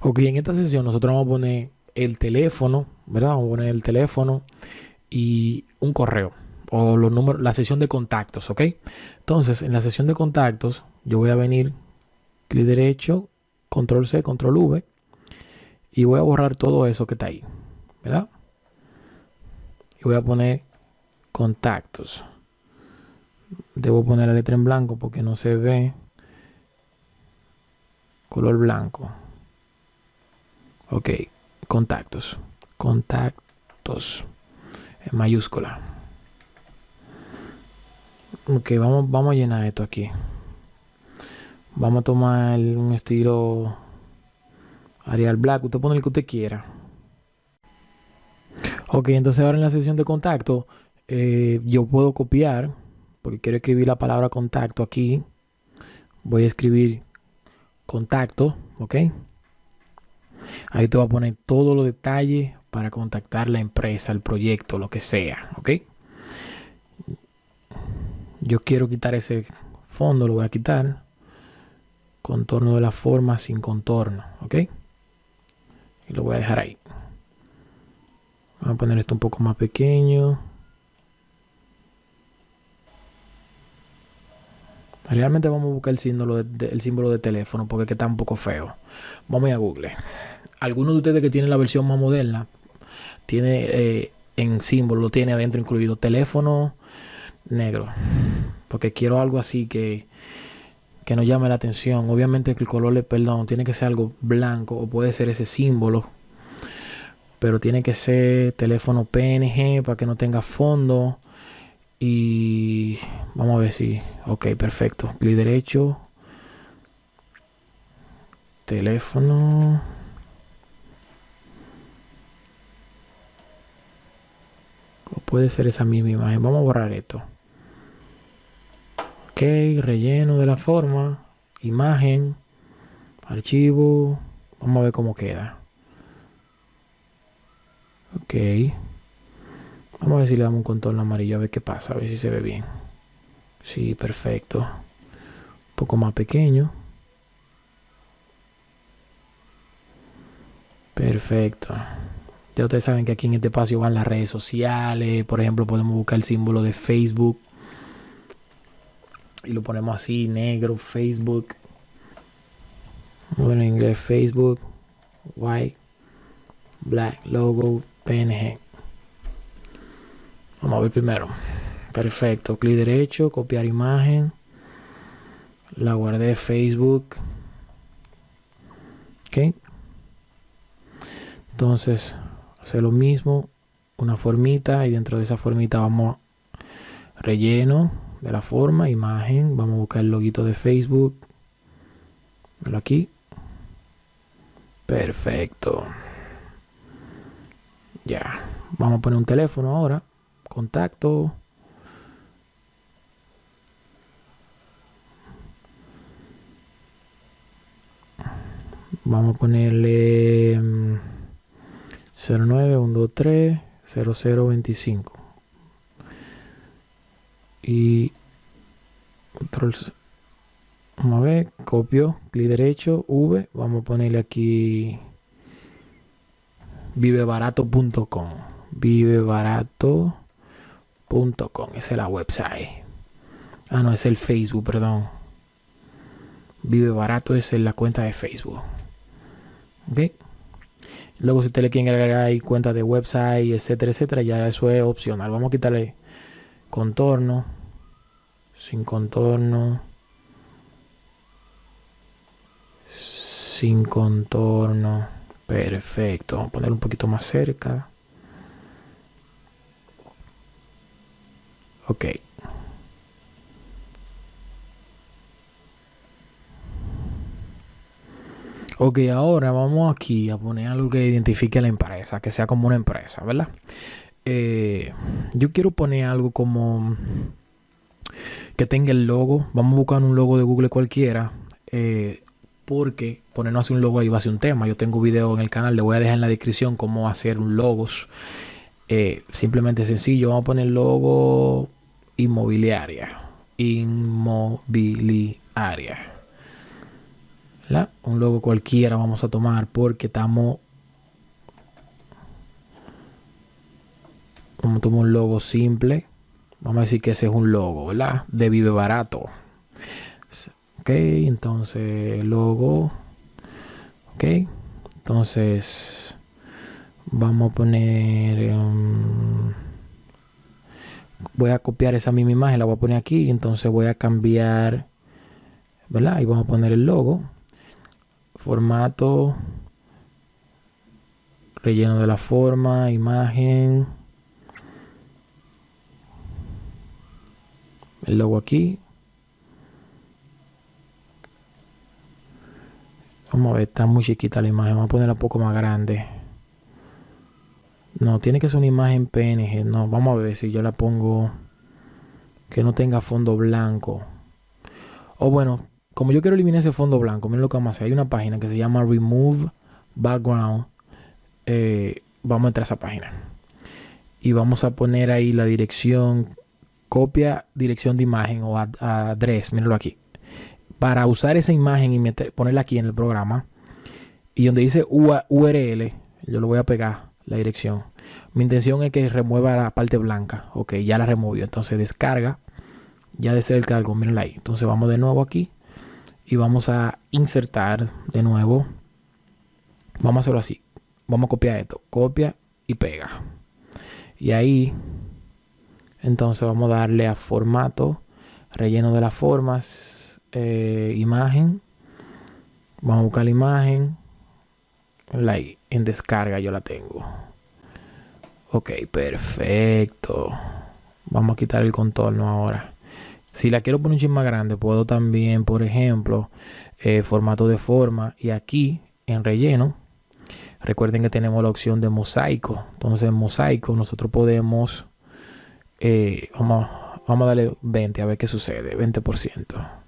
Ok, en esta sesión nosotros vamos a poner el teléfono, ¿verdad? Vamos a poner el teléfono y un correo o los números, la sesión de contactos, ¿ok? Entonces, en la sesión de contactos, yo voy a venir, clic derecho, control C, control V, y voy a borrar todo eso que está ahí, ¿verdad? Y voy a poner contactos. Debo poner la letra en blanco porque no se ve color blanco. Ok, contactos. Contactos. En mayúscula. Ok, vamos, vamos a llenar esto aquí. Vamos a tomar un estilo Arial Black. Usted pone el que usted quiera. Ok, entonces ahora en la sesión de contacto eh, yo puedo copiar porque quiero escribir la palabra contacto aquí. Voy a escribir contacto, ok. Ahí te voy a poner todos los detalles para contactar la empresa, el proyecto, lo que sea, ok. Yo quiero quitar ese fondo, lo voy a quitar. Contorno de la forma sin contorno, ok. Y lo voy a dejar ahí. Vamos a poner esto un poco más pequeño. Realmente vamos a buscar el símbolo de, símbolo de teléfono porque que está un poco feo. Vamos a Google. Algunos de ustedes que tienen la versión más moderna, tiene eh, en símbolo, lo tiene adentro incluido teléfono negro. Porque quiero algo así que, que nos llame la atención. Obviamente el color, le, perdón, tiene que ser algo blanco o puede ser ese símbolo. Pero tiene que ser teléfono PNG para que no tenga fondo. Y vamos a ver si. Ok, perfecto. Clic derecho. Teléfono. O puede ser esa misma imagen. Vamos a borrar esto. Ok, relleno de la forma. Imagen. Archivo. Vamos a ver cómo queda. Ok. Vamos a ver si le damos un contorno amarillo, a ver qué pasa, a ver si se ve bien. Sí, perfecto. Un poco más pequeño. Perfecto. Ya ustedes saben que aquí en este espacio van las redes sociales. Por ejemplo, podemos buscar el símbolo de Facebook. Y lo ponemos así, negro, Facebook. Bueno, en inglés Facebook. White. Black. Logo. PNG. Vamos a ver primero. Perfecto. Clic derecho, copiar imagen. La guardé Facebook. Ok. Entonces, hacer lo mismo. Una formita y dentro de esa formita vamos a relleno de la forma, imagen. Vamos a buscar el loguito de Facebook. Aquí. Perfecto. Ya. Vamos a poner un teléfono ahora contacto. Vamos a ponerle 09 0025 y control vamos a ver copio clic derecho v vamos a ponerle aquí vivebarato.com vivebarato .com, esa es la website. Ah, no, es el Facebook, perdón. Vive Barato es la cuenta de Facebook. ¿Ok? Luego si usted le quiere agregar ahí cuenta de website, etcétera, etcétera, ya eso es opcional. Vamos a quitarle contorno. Sin contorno. Sin contorno. Perfecto. Vamos a poner un poquito más cerca. Ok. Ok, ahora vamos aquí a poner algo que identifique a la empresa, que sea como una empresa, ¿verdad? Eh, yo quiero poner algo como que tenga el logo. Vamos a buscar un logo de Google cualquiera. Eh, porque ponernos así un logo ahí va a ser un tema. Yo tengo video en el canal, le voy a dejar en la descripción cómo hacer un logos. Eh, simplemente sencillo. Vamos a poner logo inmobiliaria. Inmobiliaria. Un logo cualquiera vamos a tomar porque estamos Vamos a tomar un logo simple. Vamos a decir que ese es un logo, ¿verdad? De Vive Barato. Ok, entonces logo. Ok, entonces vamos a poner... Um, voy a copiar esa misma imagen, la voy a poner aquí. Entonces voy a cambiar, ¿verdad? Y vamos a poner el logo. Formato. Relleno de la forma, imagen. El logo aquí. Vamos a ver, está muy chiquita la imagen. Vamos a ponerla un poco más grande. No, tiene que ser una imagen PNG. No, vamos a ver si yo la pongo que no tenga fondo blanco. O bueno, como yo quiero eliminar ese fondo blanco, miren lo que vamos a hacer. Hay una página que se llama Remove Background. Eh, vamos a entrar a esa página. Y vamos a poner ahí la dirección, copia dirección de imagen o address, mírenlo aquí. Para usar esa imagen y ponerla aquí en el programa. Y donde dice URL, yo lo voy a pegar la dirección. Mi intención es que remueva la parte blanca. Ok, ya la removió. Entonces descarga. Ya de el cargo, mírenla ahí. Entonces vamos de nuevo aquí. Y vamos a insertar de nuevo. Vamos a hacerlo así. Vamos a copiar esto. Copia y pega. Y ahí. Entonces vamos a darle a formato. Relleno de las formas. Eh, imagen. Vamos a buscar la imagen. Ahí, en descarga yo la tengo. Ok, perfecto. Vamos a quitar el contorno ahora. Si la quiero poner un chin más grande, puedo también, por ejemplo, eh, formato de forma. Y aquí, en relleno, recuerden que tenemos la opción de mosaico. Entonces, en mosaico, nosotros podemos... Eh, vamos, vamos a darle 20, a ver qué sucede. 20%.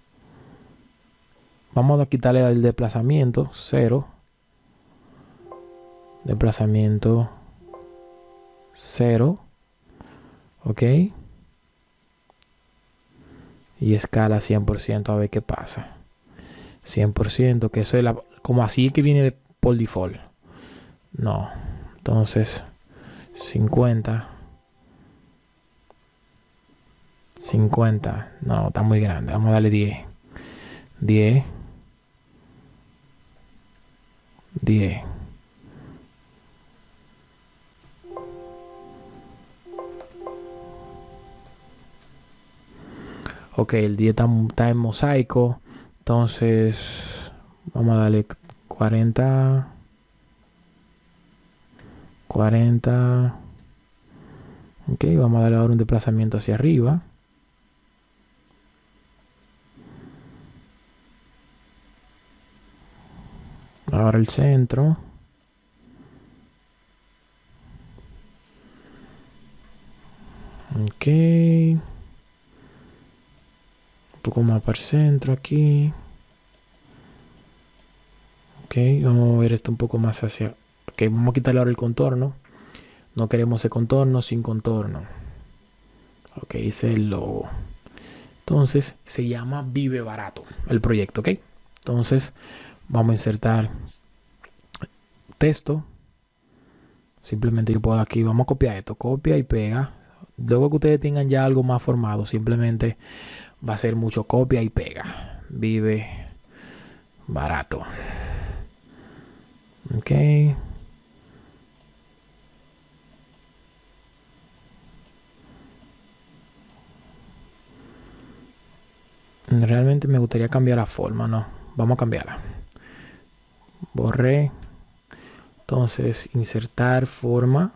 Vamos a quitarle el desplazamiento, 0. Desplazamiento 0. Ok. Y escala 100% a ver qué pasa. 100%, que eso es la, como así que viene de, por default. No. Entonces, 50. 50. No, está muy grande. Vamos a darle 10. 10. 10. Ok, el día está, en mosaico. Entonces, vamos a darle 40. 40. Ok, vamos a darle ahora un desplazamiento hacia arriba. Ahora el centro. Ok poco más para el centro aquí. Ok, vamos a ver esto un poco más hacia... Ok, vamos a quitarle ahora el contorno. No queremos ese contorno sin contorno. Ok, ese es el logo. Entonces, se llama Vive Barato el proyecto, ok. Entonces, vamos a insertar texto. Simplemente yo puedo aquí, vamos a copiar esto, copia y pega. Luego que ustedes tengan ya algo más formado, simplemente va a ser mucho copia y pega. Vive barato. Ok. Realmente me gustaría cambiar la forma, ¿no? Vamos a cambiarla. Borré. Entonces, insertar forma.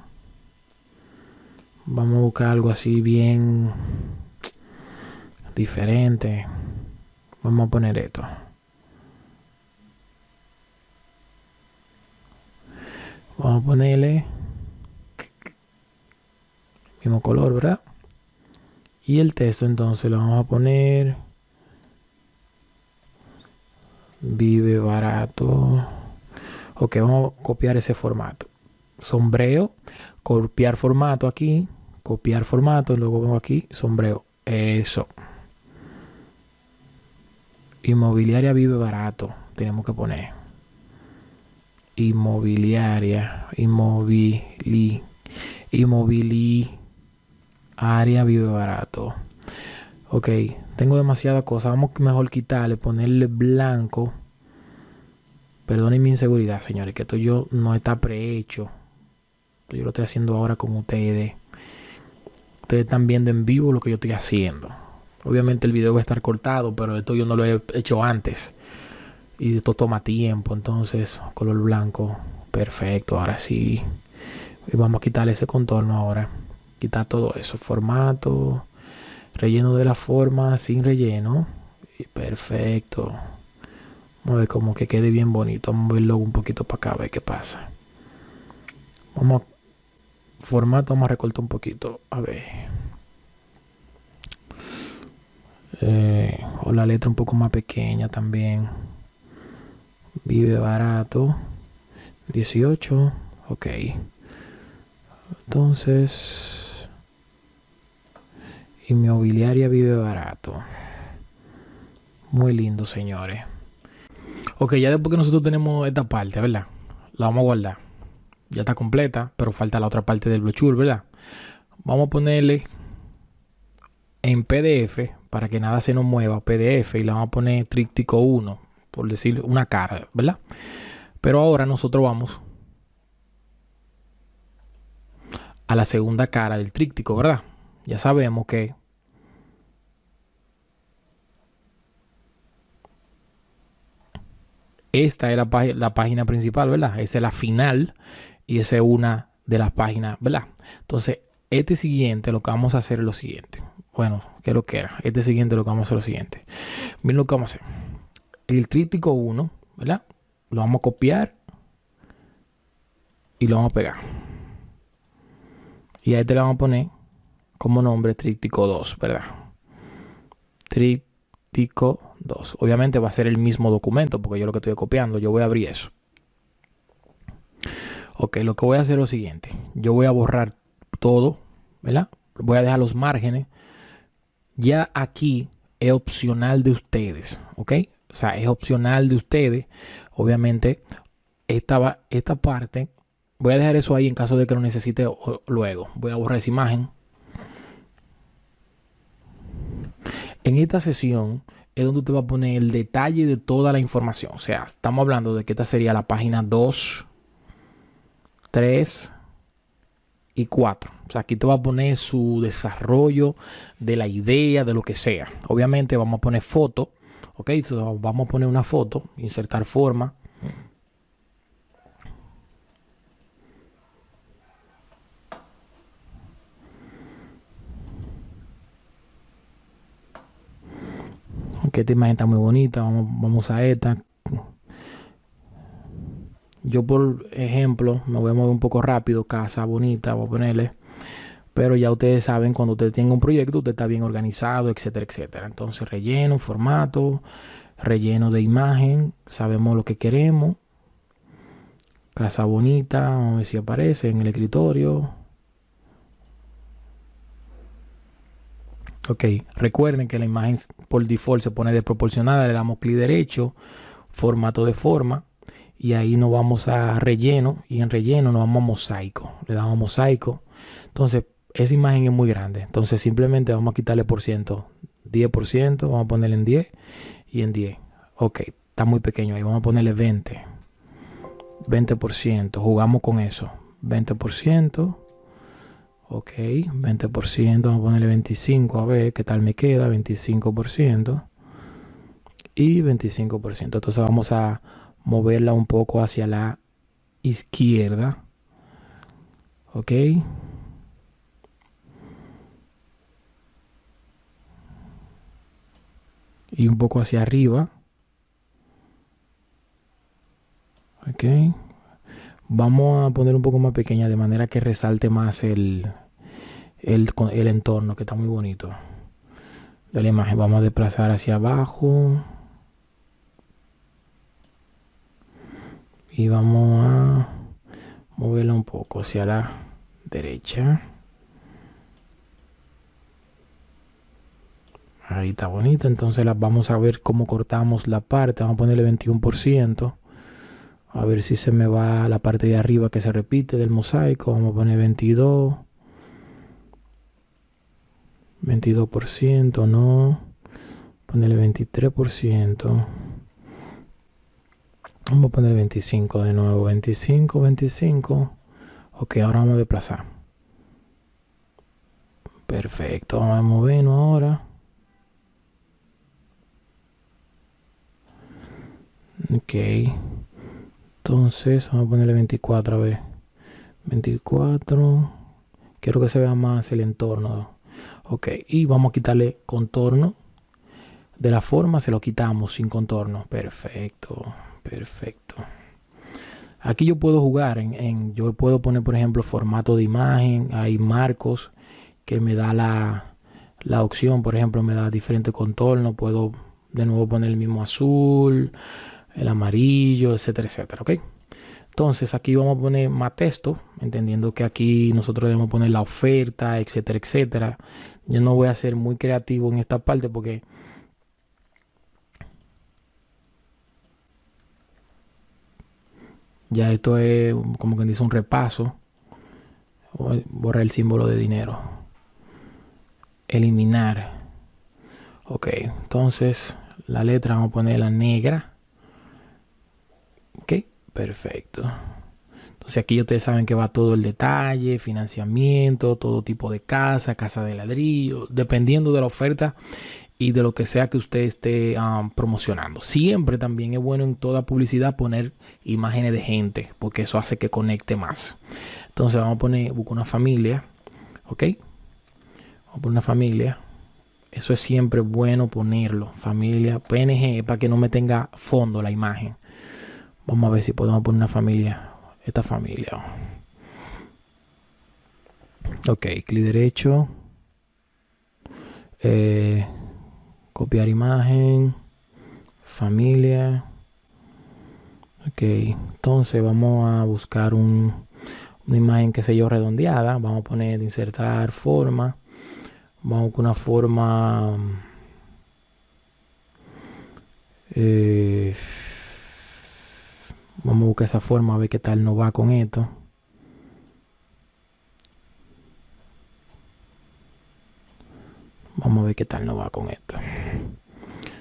Vamos a buscar algo así bien diferente. Vamos a poner esto. Vamos a ponerle mismo color, ¿verdad? Y el texto entonces lo vamos a poner vive barato. Ok, vamos a copiar ese formato. Sombreo, copiar formato aquí, copiar formato, luego vengo aquí, sombreo. Eso. Inmobiliaria vive barato. Tenemos que poner. Inmobiliaria. Inmovili. Área vive barato. Ok, tengo demasiada cosa. Vamos mejor quitarle, ponerle blanco. Perdonen mi inseguridad, señores, que esto yo no está prehecho. Yo lo estoy haciendo ahora con ustedes. Ustedes están viendo en vivo lo que yo estoy haciendo. Obviamente el video va a estar cortado, pero esto yo no lo he hecho antes. Y esto toma tiempo, entonces color blanco. Perfecto, ahora sí. Y vamos a quitarle ese contorno ahora. Quitar todo eso. Formato. Relleno de la forma sin relleno. Y perfecto. Vamos a ver como que quede bien bonito. Vamos a verlo un poquito para acá, a ver qué pasa. Vamos a formato, vamos a recortar un poquito. A ver. Eh, o la letra un poco más pequeña también. Vive barato. 18. Ok. Entonces. Inmobiliaria vive barato. Muy lindo, señores. Ok, ya después que nosotros tenemos esta parte, ¿verdad? La vamos a guardar. Ya está completa, pero falta la otra parte del brochure, ¿verdad? Vamos a ponerle en PDF para que nada se nos mueva, PDF, y le vamos a poner tríptico 1, por decir una cara, ¿verdad? Pero ahora nosotros vamos a la segunda cara del tríptico, ¿verdad? Ya sabemos que esta es la, página principal, ¿verdad? Esa es la final y esa es una de las páginas, ¿verdad? Entonces, este siguiente lo que vamos a hacer es lo siguiente. Bueno, que lo que era. Este siguiente lo que vamos a hacer lo siguiente. Miren lo que vamos a hacer. El tríptico 1, ¿verdad? Lo vamos a copiar y lo vamos a pegar. Y ahí te le vamos a poner como nombre tríptico 2, ¿verdad? Tríptico 2. Obviamente va a ser el mismo documento porque yo lo que estoy copiando, yo voy a abrir eso. Ok, lo que voy a hacer es lo siguiente. Yo voy a borrar todo, ¿verdad? Voy a dejar los márgenes. Ya aquí es opcional de ustedes, ¿ok? O sea, es opcional de ustedes. Obviamente, esta, esta parte, voy a dejar eso ahí en caso de que lo necesite luego. Voy a borrar esa imagen. En esta sesión es donde usted va a poner el detalle de toda la información. O sea, estamos hablando de que esta sería la página 2, 3 y 4. O sea, aquí te va a poner su desarrollo de la idea, de lo que sea. Obviamente vamos a poner foto. Ok, vamos a poner una foto, insertar forma. que esta imagen está muy bonita, vamos, vamos a esta. Yo por ejemplo, me voy a mover un poco rápido, casa bonita, voy a ponerle. Pero ya ustedes saben, cuando usted tenga un proyecto, usted está bien organizado, etcétera, etcétera. Entonces, relleno, formato, relleno de imagen, sabemos lo que queremos. Casa bonita, vamos a ver si aparece en el escritorio. Ok, recuerden que la imagen por default se pone desproporcionada, le damos clic derecho, formato de forma, y ahí nos vamos a relleno, y en relleno nos vamos a mosaico, le damos mosaico. Entonces, esa imagen es muy grande, entonces simplemente vamos a quitarle por ciento, 10%, vamos a ponerle en 10 y en 10. Ok, está muy pequeño ahí, vamos a ponerle 20, 20%, jugamos con eso, 20%. Ok, 20%, vamos a ponerle 25, a ver qué tal me queda, 25% y 25%. Entonces vamos a moverla un poco hacia la izquierda. Ok. Y un poco hacia arriba. Ok vamos a poner un poco más pequeña de manera que resalte más el, el, el entorno que está muy bonito de la imagen vamos a desplazar hacia abajo y vamos a moverla un poco hacia la derecha. Ahí está bonito entonces las vamos a ver cómo cortamos la parte. Vamos a ponerle 21% a ver si se me va la parte de arriba que se repite del mosaico. Vamos a poner 22 22%, no. Ponerle 23%. Vamos a poner 25 de nuevo. 25, 25. Ok, ahora vamos a desplazar. Perfecto, vamos a movernos ahora. Ok. Entonces, vamos a ponerle 24 a ver. 24. Quiero que se vea más el entorno. Ok, y vamos a quitarle contorno. De la forma se lo quitamos sin contorno. Perfecto, perfecto. Aquí yo puedo jugar en, yo puedo poner por ejemplo formato de imagen. Hay marcos que me da la, la opción. Por ejemplo, me da diferente contorno. Puedo de nuevo poner el mismo azul, el amarillo, etcétera, etcétera. Ok. Entonces aquí vamos a poner más texto, entendiendo que aquí nosotros debemos poner la oferta, etcétera, etcétera. Yo no voy a ser muy creativo en esta parte porque ya esto es como quien dice un repaso. Borrar el símbolo de dinero. Eliminar. Ok, entonces la letra vamos a poner la negra. Ok Perfecto. Entonces aquí ustedes saben que va todo el detalle, financiamiento, todo tipo de casa, casa de ladrillo, dependiendo de la oferta y de lo que sea que usted esté um, promocionando. Siempre también es bueno en toda publicidad poner imágenes de gente, porque eso hace que conecte más. Entonces vamos a poner, busco una familia, ¿ok? Vamos a poner una familia. Eso es siempre bueno ponerlo, familia, PNG, para que no me tenga fondo la imagen. Vamos a ver si podemos poner una familia. Esta familia. Ok, clic derecho. Eh, copiar imagen. Familia. Ok, entonces vamos a buscar un, una imagen que sé yo redondeada. Vamos a poner insertar forma. Vamos con una forma. Eh, Vamos a buscar esa forma a ver qué tal nos va con esto. Vamos a ver qué tal nos va con esto.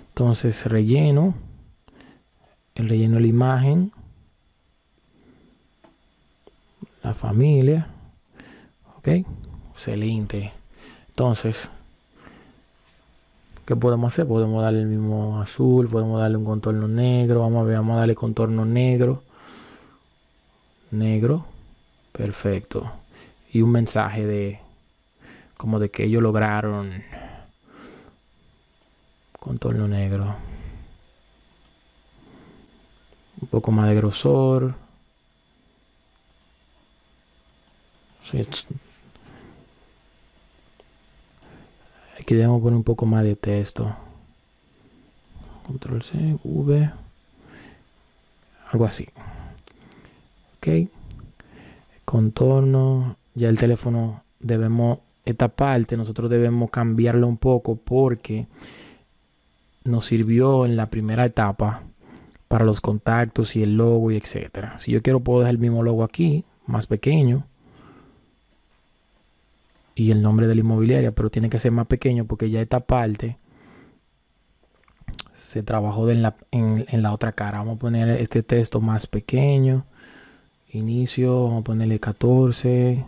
Entonces relleno. El relleno de la imagen. La familia. Ok. Excelente. Entonces ¿Qué podemos hacer? Podemos darle el mismo azul, podemos darle un contorno negro. Vamos a ver, vamos a darle contorno negro. Negro. Perfecto. Y un mensaje de como de que ellos lograron contorno negro. Un poco más de grosor. Aquí debemos poner un poco más de texto. Control C, V. Algo así. Ok. Contorno. Ya el teléfono debemos, esta parte nosotros debemos cambiarlo un poco porque nos sirvió en la primera etapa para los contactos y el logo y etcétera. Si yo quiero puedo dejar el mismo logo aquí, más pequeño y el nombre de la inmobiliaria, pero tiene que ser más pequeño porque ya esta parte se trabajó en, la, en, la otra cara. Vamos a poner este texto más pequeño. Inicio, vamos a ponerle 14.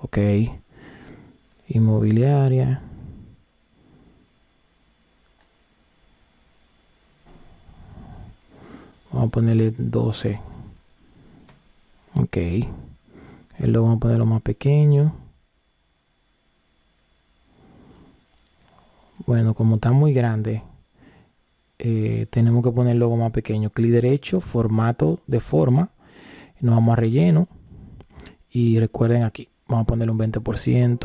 Ok. Inmobiliaria. Vamos a ponerle 12. Ok. Luego vamos a ponerlo más pequeño. Bueno, como está muy grande, eh, tenemos que poner el logo más pequeño. Clic derecho, formato de forma. Nos vamos a relleno. Y recuerden aquí, vamos a ponerle un 20%.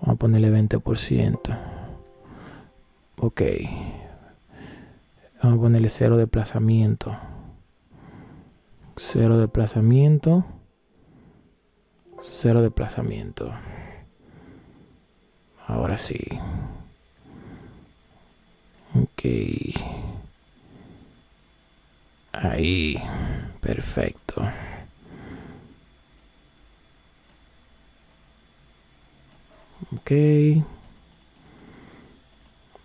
Vamos a ponerle 20%. Ok. Vamos a ponerle cero desplazamiento. Cero desplazamiento. Cero desplazamiento. Ahora sí. Ok. Ahí. Perfecto. Ok.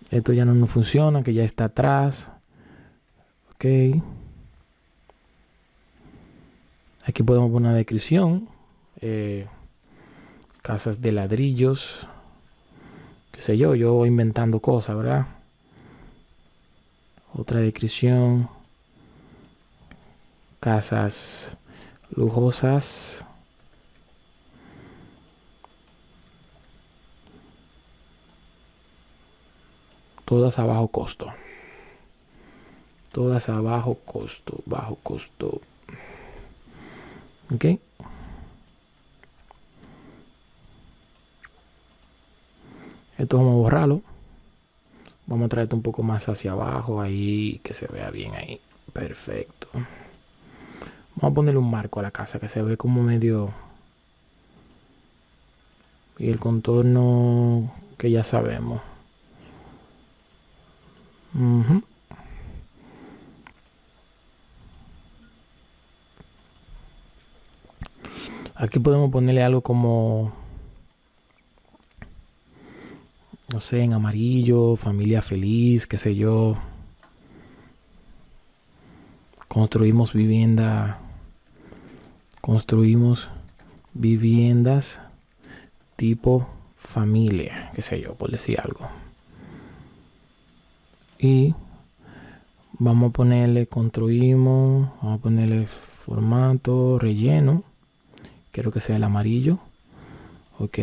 Esto ya no nos funciona, que ya está atrás. Ok. Aquí podemos poner una descripción. Eh, casas de ladrillos. Qué sé yo, yo inventando cosas, ¿verdad? Otra descripción. Casas lujosas. Todas a bajo costo. Todas a bajo costo, bajo costo. ¿Ok? Esto vamos a borrarlo. Vamos a traerte un poco más hacia abajo ahí, que se vea bien ahí. Perfecto. Vamos a ponerle un marco a la casa que se ve como medio... Y el contorno que ya sabemos. Aquí podemos ponerle algo como, no sé, en amarillo, familia feliz, qué sé yo. Construimos vivienda, construimos viviendas tipo familia, qué sé yo, por decir algo. Y vamos a ponerle construimos, vamos a ponerle formato, relleno quiero que sea el amarillo ok.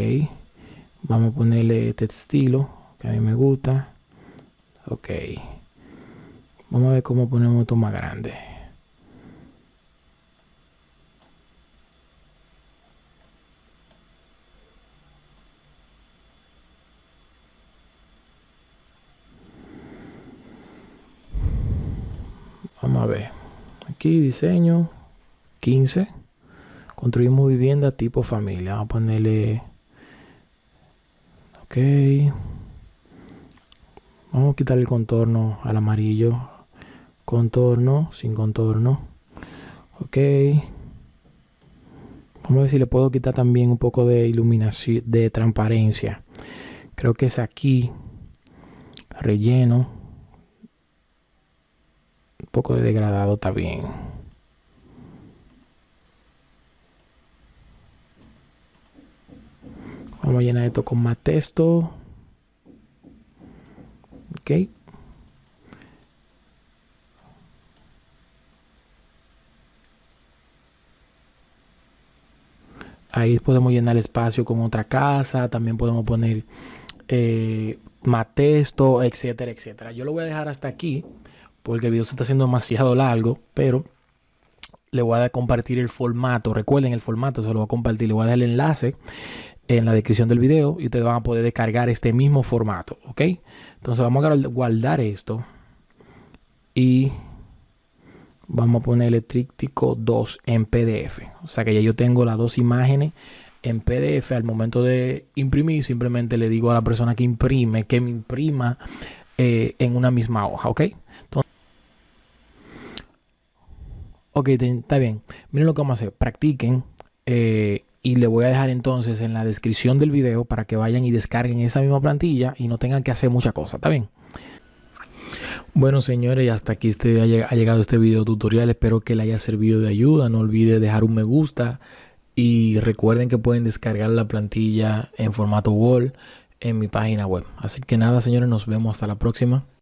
Vamos a ponerle este estilo que a mí me gusta ok. Vamos a ver cómo ponemos esto más grande. Vamos a ver. Aquí diseño 15 Construimos vivienda tipo familia. Vamos a ponerle... Ok. Vamos a quitar el contorno al amarillo. Contorno, sin contorno. Ok. Vamos a ver si le puedo quitar también un poco de iluminación, de transparencia. Creo que es aquí. Relleno. Un poco de degradado está bien. Vamos a llenar esto con más texto. Ok. Ahí podemos llenar el espacio con otra casa. También podemos poner eh, más texto, etcétera, etcétera. Yo lo voy a dejar hasta aquí porque el video se está haciendo demasiado largo, pero le voy a compartir el formato. Recuerden el formato, se lo voy a compartir. Le voy a dar el enlace en la descripción del video y ustedes van a poder descargar este mismo formato, ¿ok? Entonces vamos a guardar esto y vamos a ponerle tríptico 2 en PDF. O sea que ya yo tengo las dos imágenes en PDF al momento de imprimir. Simplemente le digo a la persona que imprime que me imprima eh, en una misma hoja, ¿ok? Ok, está bien. Miren lo que vamos a hacer. Practiquen. Eh, y le voy a dejar entonces en la descripción del video para que vayan y descarguen esa misma plantilla y no tengan que hacer mucha cosa, ¿está bien? Bueno señores, hasta aquí este, ha llegado este video tutorial, espero que le haya servido de ayuda, no olvide dejar un me gusta y recuerden que pueden descargar la plantilla en formato Word en mi página web. Así que nada señores, nos vemos hasta la próxima.